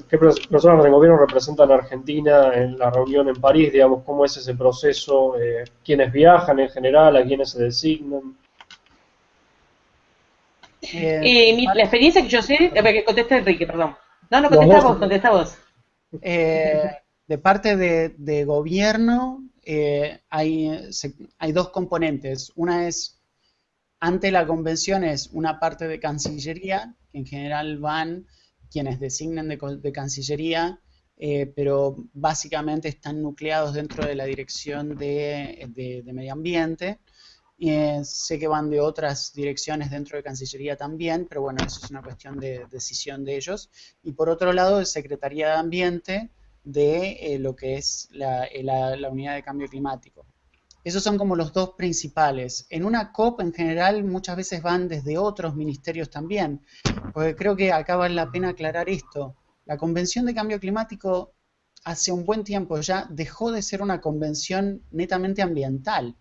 qué personas del gobierno representan a Argentina en la reunión en París? Digamos, ¿cómo es ese proceso? Eh, ¿Quiénes viajan en general? ¿A quiénes se designan? la experiencia que yo sé, que contesta Enrique, perdón. No, no, contesta vos, contesta vos. de parte de, gobierno hay, hay dos componentes. Una es ante la convención es una parte de Cancillería, que en general van quienes designen de, Cancillería, eh, pero básicamente están nucleados dentro de la Dirección de, Medio Ambiente. Eh, sé que van de otras direcciones dentro de Cancillería también, pero bueno, eso es una cuestión de decisión de ellos. Y por otro lado, Secretaría de Ambiente de eh, lo que es la Unidad de Cambio Climático. Esos son como los dos principales. En una COP en general muchas veces van desde otros ministerios también, porque creo que acá vale la pena aclarar esto. La Convención de Cambio Climático hace un buen tiempo ya dejó de ser una convención netamente ambiental.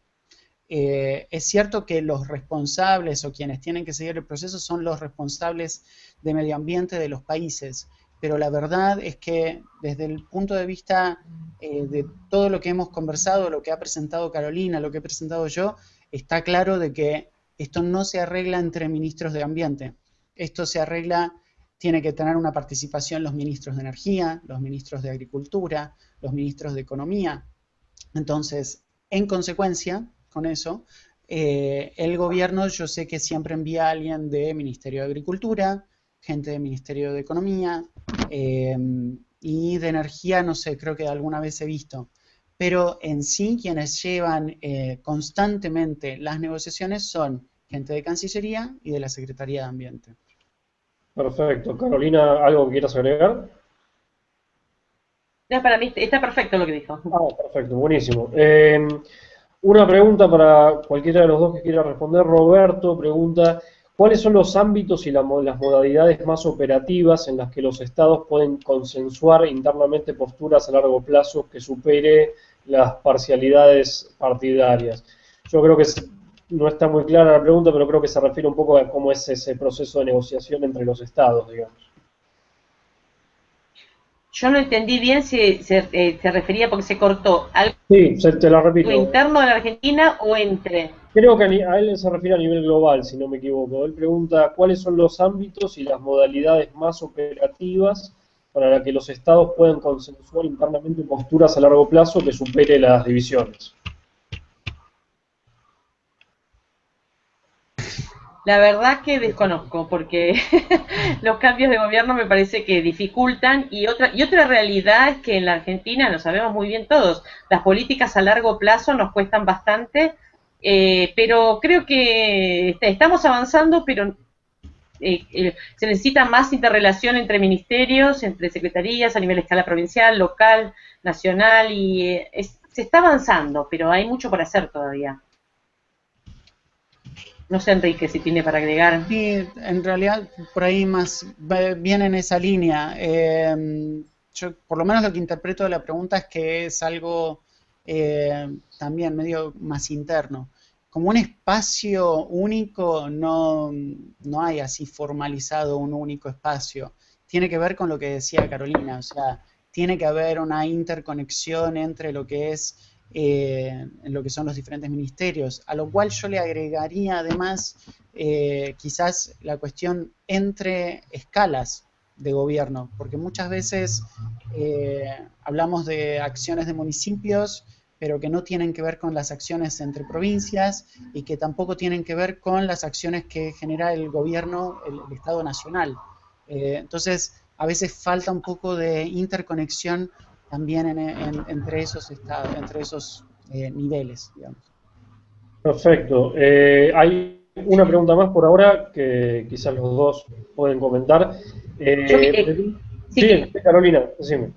Eh, es cierto que los responsables o quienes tienen que seguir el proceso son los responsables de medio ambiente de los países, pero la verdad es que desde el punto de vista eh, de todo lo que hemos conversado, lo que ha presentado Carolina, lo que he presentado yo, está claro de que esto no se arregla entre ministros de ambiente. Esto se arregla, tiene que tener una participación los ministros de energía, los ministros de agricultura, los ministros de economía. Entonces, en consecuencia, con eso, eh, el gobierno yo sé que siempre envía a alguien de Ministerio de Agricultura, gente del Ministerio de Economía em, y de Energía, no sé, creo que alguna vez he visto. Pero en sí quienes llevan eh, constantemente las negociaciones son gente de Cancillería y de la Secretaría de Ambiente. Perfecto. Carolina, ¿algo que quieras agregar? Ya, para mí está perfecto lo que dijo. Ah, perfecto, buenísimo. Em, una pregunta para cualquiera de los dos que quiera responder. Roberto pregunta, ¿Cuáles son los ámbitos y las modalidades más operativas en las que los estados pueden consensuar internamente posturas a largo plazo que supere las parcialidades partidarias? Yo creo que no está muy clara la pregunta, pero creo que se refiere un poco a cómo es ese proceso de negociación entre los estados, digamos. Yo no entendí bien si se, eh, refería porque se cortó. ¿Algo sí, se, te lo repito. interno de la Argentina o entre? Creo que a él se refiere a nivel global, si no me equivoco. Él pregunta cuáles son los ámbitos y las modalidades más operativas para que los estados puedan consensuar internamente posturas a largo plazo que supere las divisiones. La verdad que desconozco, porque los cambios de gobierno me parece que dificultan y otra y otra realidad es que en la Argentina, lo sabemos muy bien todos, las políticas a largo plazo nos cuestan bastante eh, pero creo que estamos avanzando, pero eh, se necesita más interrelación entre ministerios, entre secretarías a nivel escala provincial, local, nacional, y se está avanzando, pero hay mucho por hacer todavía. No sé, Enrique, si tiene para agregar. Sí, en realidad por ahí más viene en esa línea. Em, yo, por lo menos lo que interpreto de la pregunta es que es algo eh, también medio más interno. Como un espacio único, no, no hay así formalizado un único espacio. Tiene que ver con lo que decía Carolina, o sea, tiene que haber una interconexión entre lo que es eh, lo que son los diferentes ministerios, a lo cual yo le agregaría además eh, quizás la cuestión entre escalas de gobierno, porque muchas veces eh, hablamos de acciones de municipios, pero que no tienen que ver con las acciones entre provincias y que tampoco tienen que ver con las acciones que genera el gobierno, el, Estado Nacional. entonces, a veces falta un poco de interconexión también entre esos estados, entre esos eh, niveles, digamos. Perfecto. Eh, hay una pregunta más por ahora que quizás los dos pueden comentar. Eh, sí, Carolina, decime.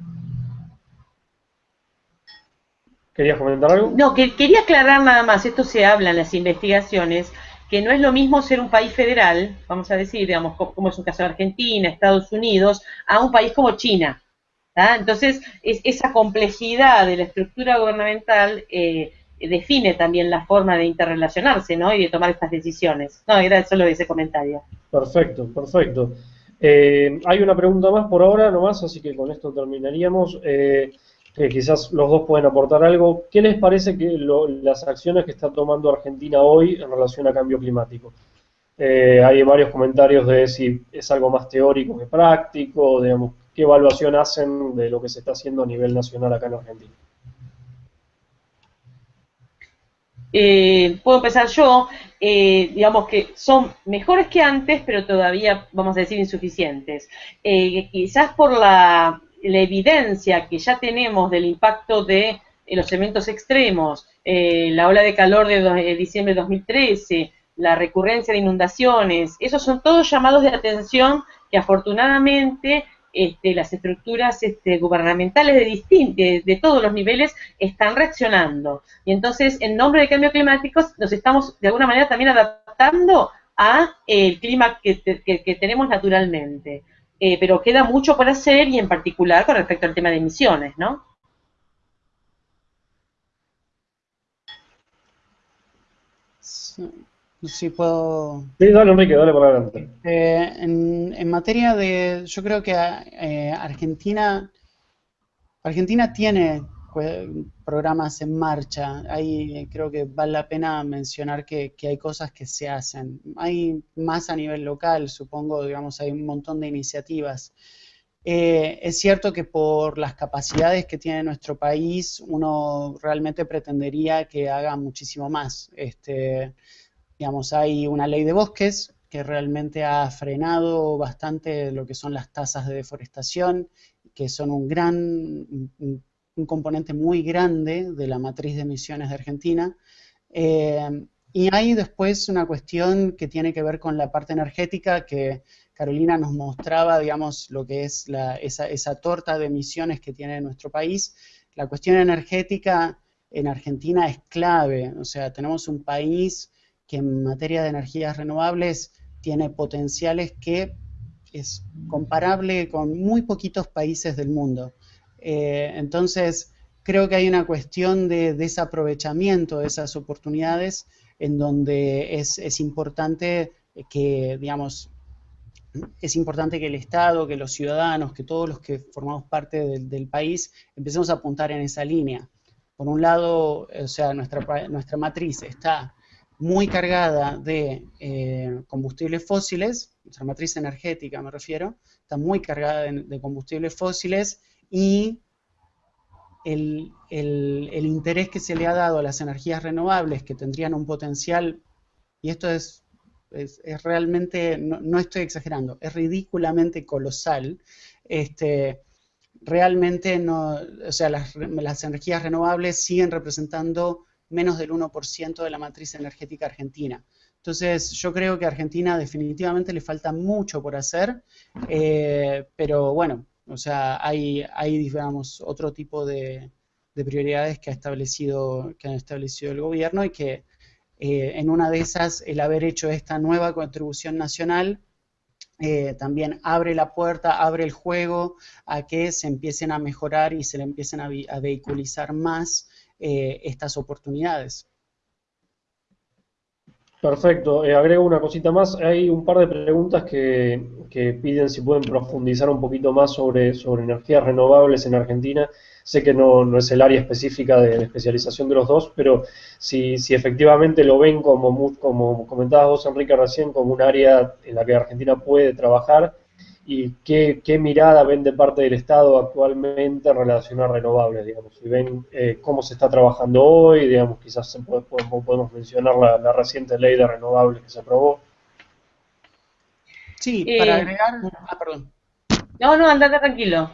¿Querías comentar algo? No, que quería aclarar nada más, esto se habla en las investigaciones, que no es lo mismo ser un país federal, vamos a decir, digamos, como es un caso de Argentina, Estados Unidos, a un país como China. Entonces, es, esa complejidad de la estructura gubernamental eh, define también la forma de interrelacionarse ¿no? y de tomar estas decisiones. No, era solo ese comentario. Perfecto, perfecto. Eh, hay una pregunta más por ahora nomás, así que con esto terminaríamos. Eh, quizás los dos pueden aportar algo. ¿Qué les parece que las acciones que está tomando Argentina hoy en relación a cambio climático? hay varios comentarios de si es algo más teórico que práctico, digamos, qué evaluación hacen de lo que se está haciendo a nivel nacional acá en Argentina. Eh, puedo empezar yo, eh, digamos que son mejores que antes, pero todavía, vamos a decir, insuficientes. Eh, quizás por la, evidencia que ya tenemos del impacto de los eventos extremos, la ola de calor de, diciembre de 2013, la recurrencia de inundaciones, esos son todos llamados de atención que afortunadamente este, las estructuras este, gubernamentales de, de, todos los niveles están reaccionando. Y entonces, en nombre de cambio climático, nos estamos de alguna manera también adaptando a el clima que, tenemos naturalmente. Eh, pero queda mucho por hacer y en particular con respecto al tema de emisiones, ¿no? Sí, puedo. Sí, dale, Enrique, dale por adelante. Eh, en, materia de. Yo creo que eh, Argentina. Argentina tiene programas en marcha. Ahí creo que vale la pena mencionar que, hay cosas que se hacen. Hay más a nivel local, supongo, digamos, hay un montón de iniciativas. Eh, es cierto que por las capacidades que tiene nuestro país, uno realmente pretendería que haga muchísimo más. Este, Digamos, hay una ley de bosques que realmente ha frenado bastante lo que son las tasas de deforestación, que son un gran, un, componente muy grande de la matriz de emisiones de Argentina. Eh, y hay después una cuestión que tiene que ver con la parte energética, que Carolina nos mostraba, digamos, lo que es esa, esa, torta de emisiones que tiene nuestro país. La cuestión energética en Argentina es clave, o sea, tenemos un país que en materia de energías renovables tiene potenciales que es comparable con muy poquitos países del mundo. Eh, entonces, creo que hay una cuestión de desaprovechamiento de esas oportunidades en donde es, importante que, digamos, es importante que el Estado, que los ciudadanos, que todos los que formamos parte del, país empecemos a apuntar en esa línea. Por un lado, o sea, nuestra, nuestra matriz está muy cargada de eh, combustibles fósiles, nuestra matriz energética me refiero, está muy cargada de, combustibles fósiles y el, interés que se le ha dado a las energías renovables que tendrían un potencial, y esto es, es, realmente, no, estoy exagerando, es ridículamente colosal, este, realmente no, o sea, las, las energías renovables siguen representando menos del 1% de la matriz energética argentina. Entonces, yo creo que a Argentina definitivamente le falta mucho por hacer, eh, pero bueno, o sea, hay, hay digamos, otro tipo de, prioridades que ha establecido, que ha establecido el gobierno y que eh, en una de esas, el haber hecho esta nueva contribución nacional eh, también abre la puerta, abre el juego a que se empiecen a mejorar y se le empiecen a, vehiculizar más estas oportunidades. Perfecto. Eh, agrego una cosita más. Hay un par de preguntas que, piden si pueden profundizar un poquito más sobre, sobre energías renovables en Argentina. Sé que no, es el área específica de, especialización de los dos, pero si, si efectivamente lo ven como, como comentabas vos, Enrique, recién, como un área en la que Argentina puede trabajar y qué, qué, mirada ven de parte del Estado actualmente en relación a renovables, digamos, si ven eh, cómo se está trabajando hoy, digamos, quizás se puede, podemos, mencionar la, reciente ley de renovables que se aprobó. Sí, para eh, agregar, ah, perdón. No, no, andate tranquilo.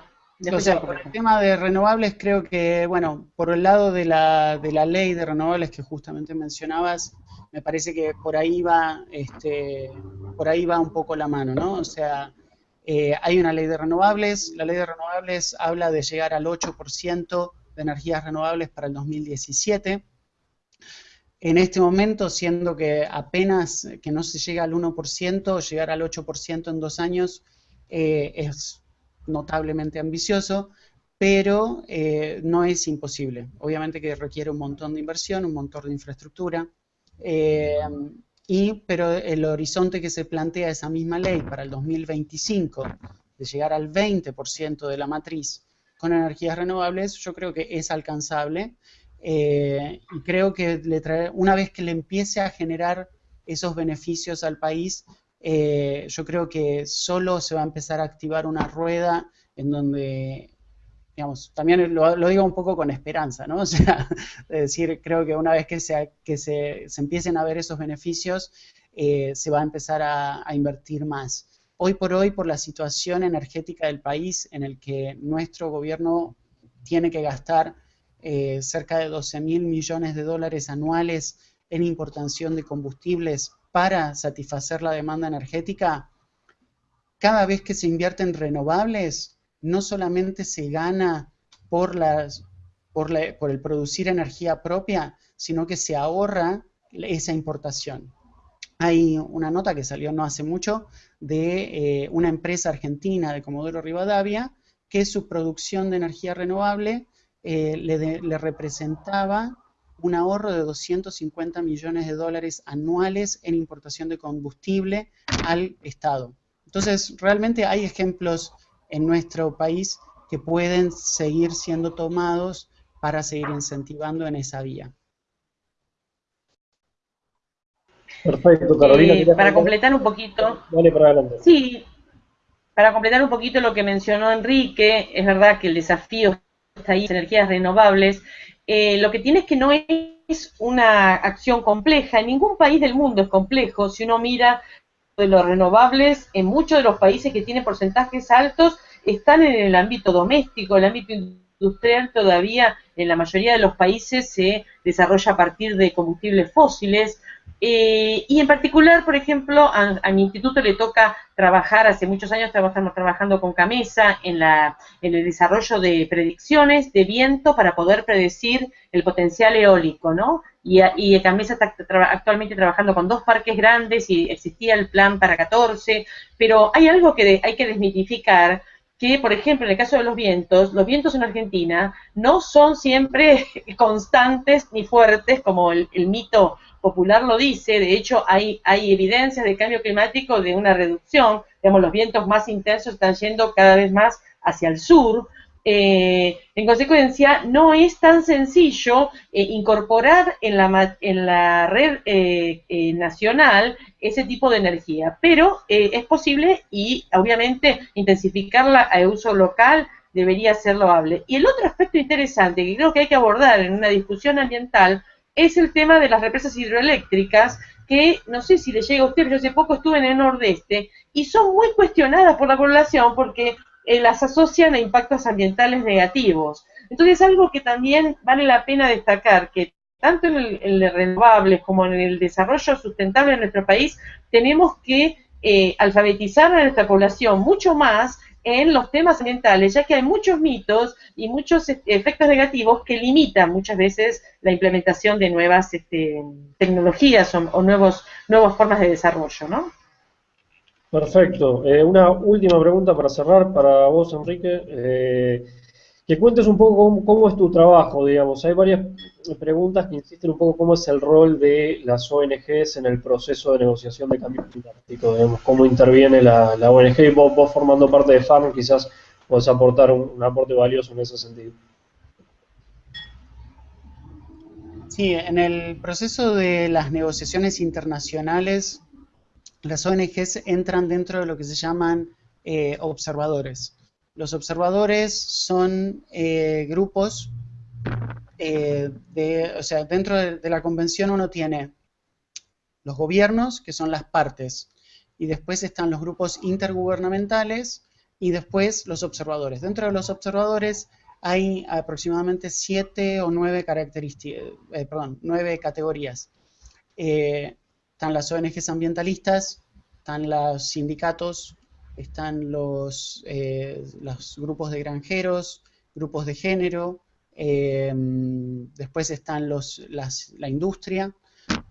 O sea, por el tema de renovables, creo que, bueno, por el lado de la, de la ley de renovables que justamente mencionabas, me parece que por ahí va, este, por ahí va un poco la mano, ¿no? O sea, eh, hay una ley de renovables, la ley de renovables habla de llegar al 8% de energías renovables para el 2017. En este momento, siendo que apenas que no se llega al 1%, llegar al 8% en dos años eh, es notablemente ambicioso, pero eh, no es imposible. Obviamente que requiere un montón de inversión, un montón de infraestructura. Y, pero el horizonte que se plantea esa misma ley para el 2025, de llegar al 20% de la matriz con energías renovables, yo creo que es alcanzable. Eh, y creo que le trae, una vez que le empiece a generar esos beneficios al país, eh, yo creo que solo se va a empezar a activar una rueda en donde digamos, también lo, digo un poco con esperanza, ¿no? O sea, es decir, creo que una vez que se, que se, empiecen a ver esos beneficios, eh, se va a empezar a, invertir más. Hoy por hoy, por la situación energética del país, en el que nuestro gobierno tiene que gastar eh, cerca de 12 mil millones de dólares anuales en importación de combustibles para satisfacer la demanda energética, cada vez que se invierte en renovables, no solamente se gana por, las, por, el producir energía propia, sino que se ahorra esa importación. Hay una nota que salió no hace mucho de eh, una empresa argentina de Comodoro Rivadavia que su producción de energía renovable eh, le, representaba un ahorro de 250 millones de dólares anuales en importación de combustible al Estado. Entonces, realmente hay ejemplos en nuestro país que pueden seguir siendo tomados para seguir incentivando en esa vía. Perfecto, Carolina. Eh, para completar un poquito. Dale para adelante. Sí, para completar un poquito lo que mencionó Enrique, es verdad que el desafío está ahí, energías renovables. Eh, lo que tiene es que no es una acción compleja, en ningún país del mundo es complejo, si uno mira de los renovables en muchos de los países que tienen porcentajes altos están en el ámbito doméstico, el ámbito industrial todavía en la mayoría de los países se desarrolla a partir de combustibles fósiles. Eh, y en particular, por ejemplo, a, mi instituto le toca trabajar, hace muchos años estamos trabajando con Camesa en, la, en el desarrollo de predicciones de viento para poder predecir el potencial eólico, ¿no? Y, y Camesa está actualmente trabajando con dos parques grandes y existía el plan para 14, pero hay algo que hay que desmitificar, que, por ejemplo, en el caso de los vientos, los vientos en Argentina no son siempre constantes ni fuertes como el, mito popular lo dice. De hecho, hay, hay evidencias de cambio climático de una reducción. Digamos, los vientos más intensos están yendo cada vez más hacia el sur. Eh, en consecuencia, no es tan sencillo eh, incorporar en la, en la red eh, nacional ese tipo de energía, pero es posible y obviamente intensificarla a uso local debería ser loable. Y el otro aspecto interesante que creo que hay que abordar en una discusión ambiental es el tema de las represas hidroeléctricas que no sé si le llega a usted, yo hace poco estuve en el nordeste y son muy cuestionadas por la población porque eh, las asocian a impactos ambientales negativos. Entonces, algo que también vale la pena destacar, que tanto en el, renovables como en el desarrollo sustentable de nuestro país, tenemos que eh, alfabetizar a nuestra población mucho más en los temas ambientales, ya que hay muchos mitos y muchos este, efectos negativos que limitan muchas veces la implementación de nuevas este, tecnologías o, nuevos, nuevas formas de desarrollo, ¿no? Perfecto. Eh, una última pregunta para cerrar para vos, Enrique. Eh, que cuentes un poco cómo, es tu trabajo, digamos. Hay varias preguntas que insisten un poco cómo es el rol de las ONGs en el proceso de negociación de cambio climático, digamos, cómo interviene la, ONG y vos, formando parte de FARM quizás podés aportar un, aporte valioso en ese sentido. Sí, en el proceso de las negociaciones internacionales, las ONGs entran dentro de lo que se llaman eh, observadores. Los observadores son eh, grupos eh, de, o sea, dentro de, la convención uno tiene los gobiernos, que son las partes, y después están los grupos intergubernamentales y después los observadores. Dentro de los observadores hay aproximadamente siete o nueve características, eh, perdón, nueve categorías. están las ONGs ambientalistas, están los sindicatos, están los, eh, los grupos de granjeros, grupos de género, em, después están los, la industria,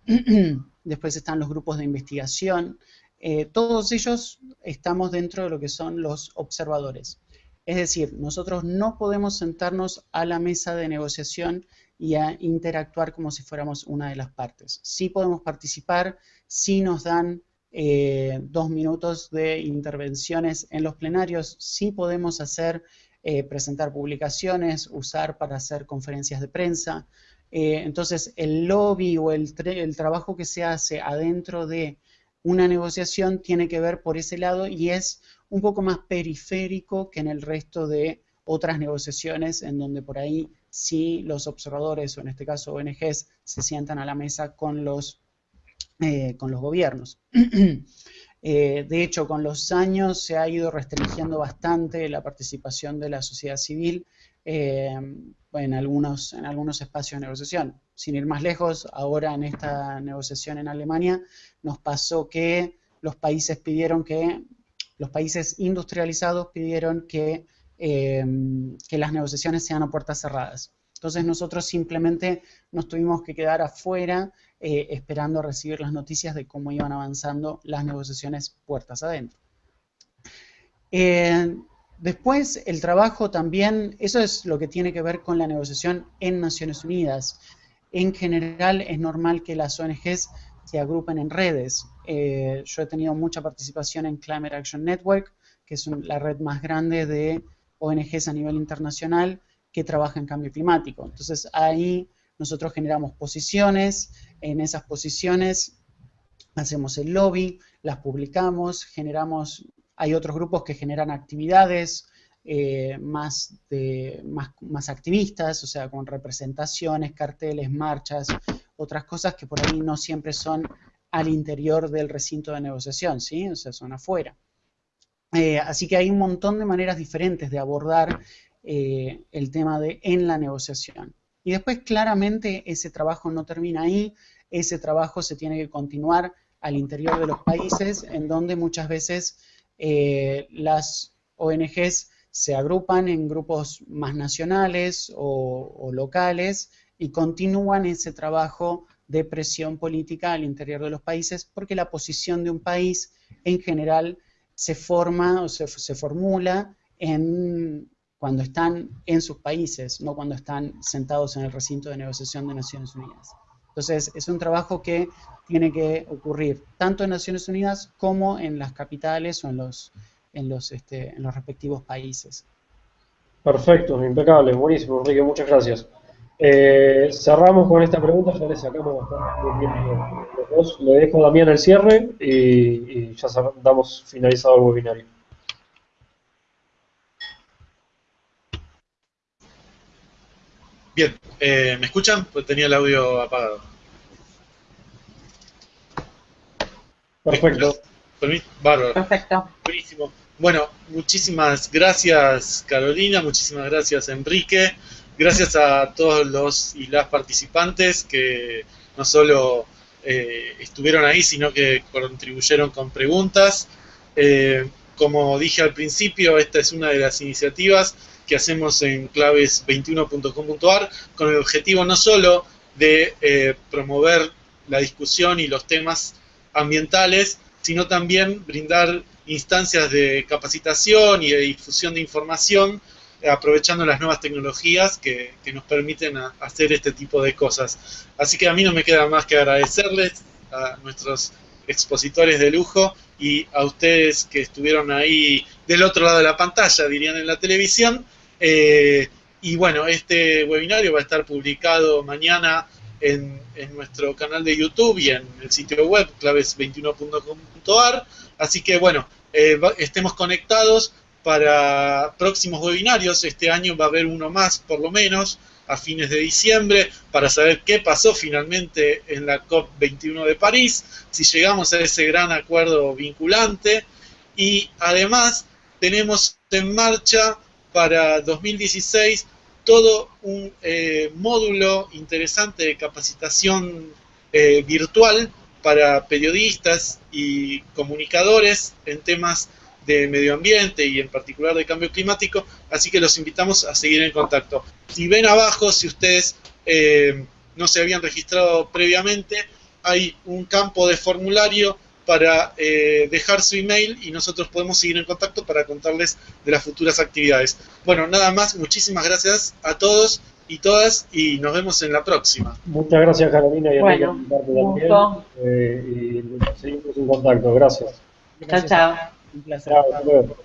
después están los grupos de investigación, eh, todos ellos estamos dentro de lo que son los observadores. Es decir, nosotros no podemos sentarnos a la mesa de negociación y a interactuar como si fuéramos una de las partes. Sí podemos participar, sí nos dan eh, dos minutos de intervenciones en los plenarios. Sí podemos hacer, eh, presentar publicaciones, usar para hacer conferencias de prensa. Eh, entonces, el lobby o el, el trabajo que se hace adentro de una negociación tiene que ver por ese lado y es un poco más periférico que en el resto de otras negociaciones en donde por ahí sí los observadores o en este caso ONGs se sientan a la mesa con los eh, con los gobiernos. Eh, de hecho, con los años se ha ido restringiendo bastante la participación de la sociedad civil eh, en, algunos, en algunos espacios de negociación. Sin ir más lejos, ahora en esta negociación en Alemania nos pasó que los países pidieron que, los países industrializados pidieron que, que las negociaciones sean a puertas cerradas. Entonces nosotros simplemente nos tuvimos que quedar afuera eh, esperando recibir las noticias de cómo iban avanzando las negociaciones puertas adentro. Eh, después, el trabajo también, eso es lo que tiene que ver con la negociación en Naciones Unidas. En general es normal que las ONGs se agrupen en redes. Eh, yo he tenido mucha participación en Climate Action Network, que es la red más grande de ONGs a nivel internacional que trabaja en cambio climático. Entonces ahí nosotros generamos posiciones, en esas posiciones hacemos el lobby, las publicamos, generamos, hay otros grupos que generan actividades eh, más, de, más, más, activistas, o sea, con representaciones, carteles, marchas, otras cosas que por ahí no siempre son al interior del recinto de negociación, ¿sí? O sea, son afuera. Eh, así que hay un montón de maneras diferentes de abordar eh, el tema de en la negociación. Y después claramente ese trabajo no termina ahí, ese trabajo se tiene que continuar al interior de los países, en donde muchas veces eh, las ONGs se agrupan en grupos más nacionales o, locales y continúan ese trabajo de presión política al interior de los países, porque la posición de un país en general se forma o se, se formula en cuando están en sus países, no cuando están sentados en el recinto de negociación de Naciones Unidas. Entonces, es un trabajo que tiene que ocurrir tanto en Naciones Unidas como en las capitales o en los, en los, este, en los respectivos países. Perfecto, impecable, buenísimo, Enrique, muchas gracias. Eh, cerramos con esta pregunta, ya le sacamos los dos. Le dejo a Damián el cierre y, y ya damos finalizado el webinario. Bien, eh, ¿me escuchan? Pues tenía el audio apagado. Perfecto. Bárbaro. Perfecto. Buenísimo. Bueno, muchísimas gracias Carolina, muchísimas gracias Enrique gracias a todos los y las participantes que no solo eh, estuvieron ahí, sino que contribuyeron con preguntas. Eh, como dije al principio, esta es una de las iniciativas que hacemos en claves21.com.ar con el objetivo no solo de eh, promover la discusión y los temas ambientales, sino también brindar instancias de capacitación y de difusión de información aprovechando las nuevas tecnologías que, nos permiten hacer este tipo de cosas. Así que a mí no me queda más que agradecerles a nuestros expositores de lujo y a ustedes que estuvieron ahí del otro lado de la pantalla, dirían en la televisión. Eh, y bueno, este webinario va a estar publicado mañana en, nuestro canal de YouTube y en el sitio web claves21.com.ar. Así que bueno, eh, estemos conectados para próximos webinarios. Este año va a haber uno más, por lo menos, a fines de diciembre, para saber qué pasó finalmente en la COP21 de París, si llegamos a ese gran acuerdo vinculante. Y además tenemos en marcha para 2016 todo un eh, módulo interesante de capacitación eh, virtual para periodistas y comunicadores en temas de medio ambiente y en particular de cambio climático, así que los invitamos a seguir en contacto. Si ven abajo, si ustedes eh, no se habían registrado previamente, hay un campo de formulario para eh, dejar su email y nosotros podemos seguir en contacto para contarles de las futuras actividades. Bueno, nada más, muchísimas gracias a todos y todas y nos vemos en la próxima. Muchas gracias Carolina y bueno, también. Eh, y seguimos en contacto, gracias. Chao, chao. Un placer. Chao,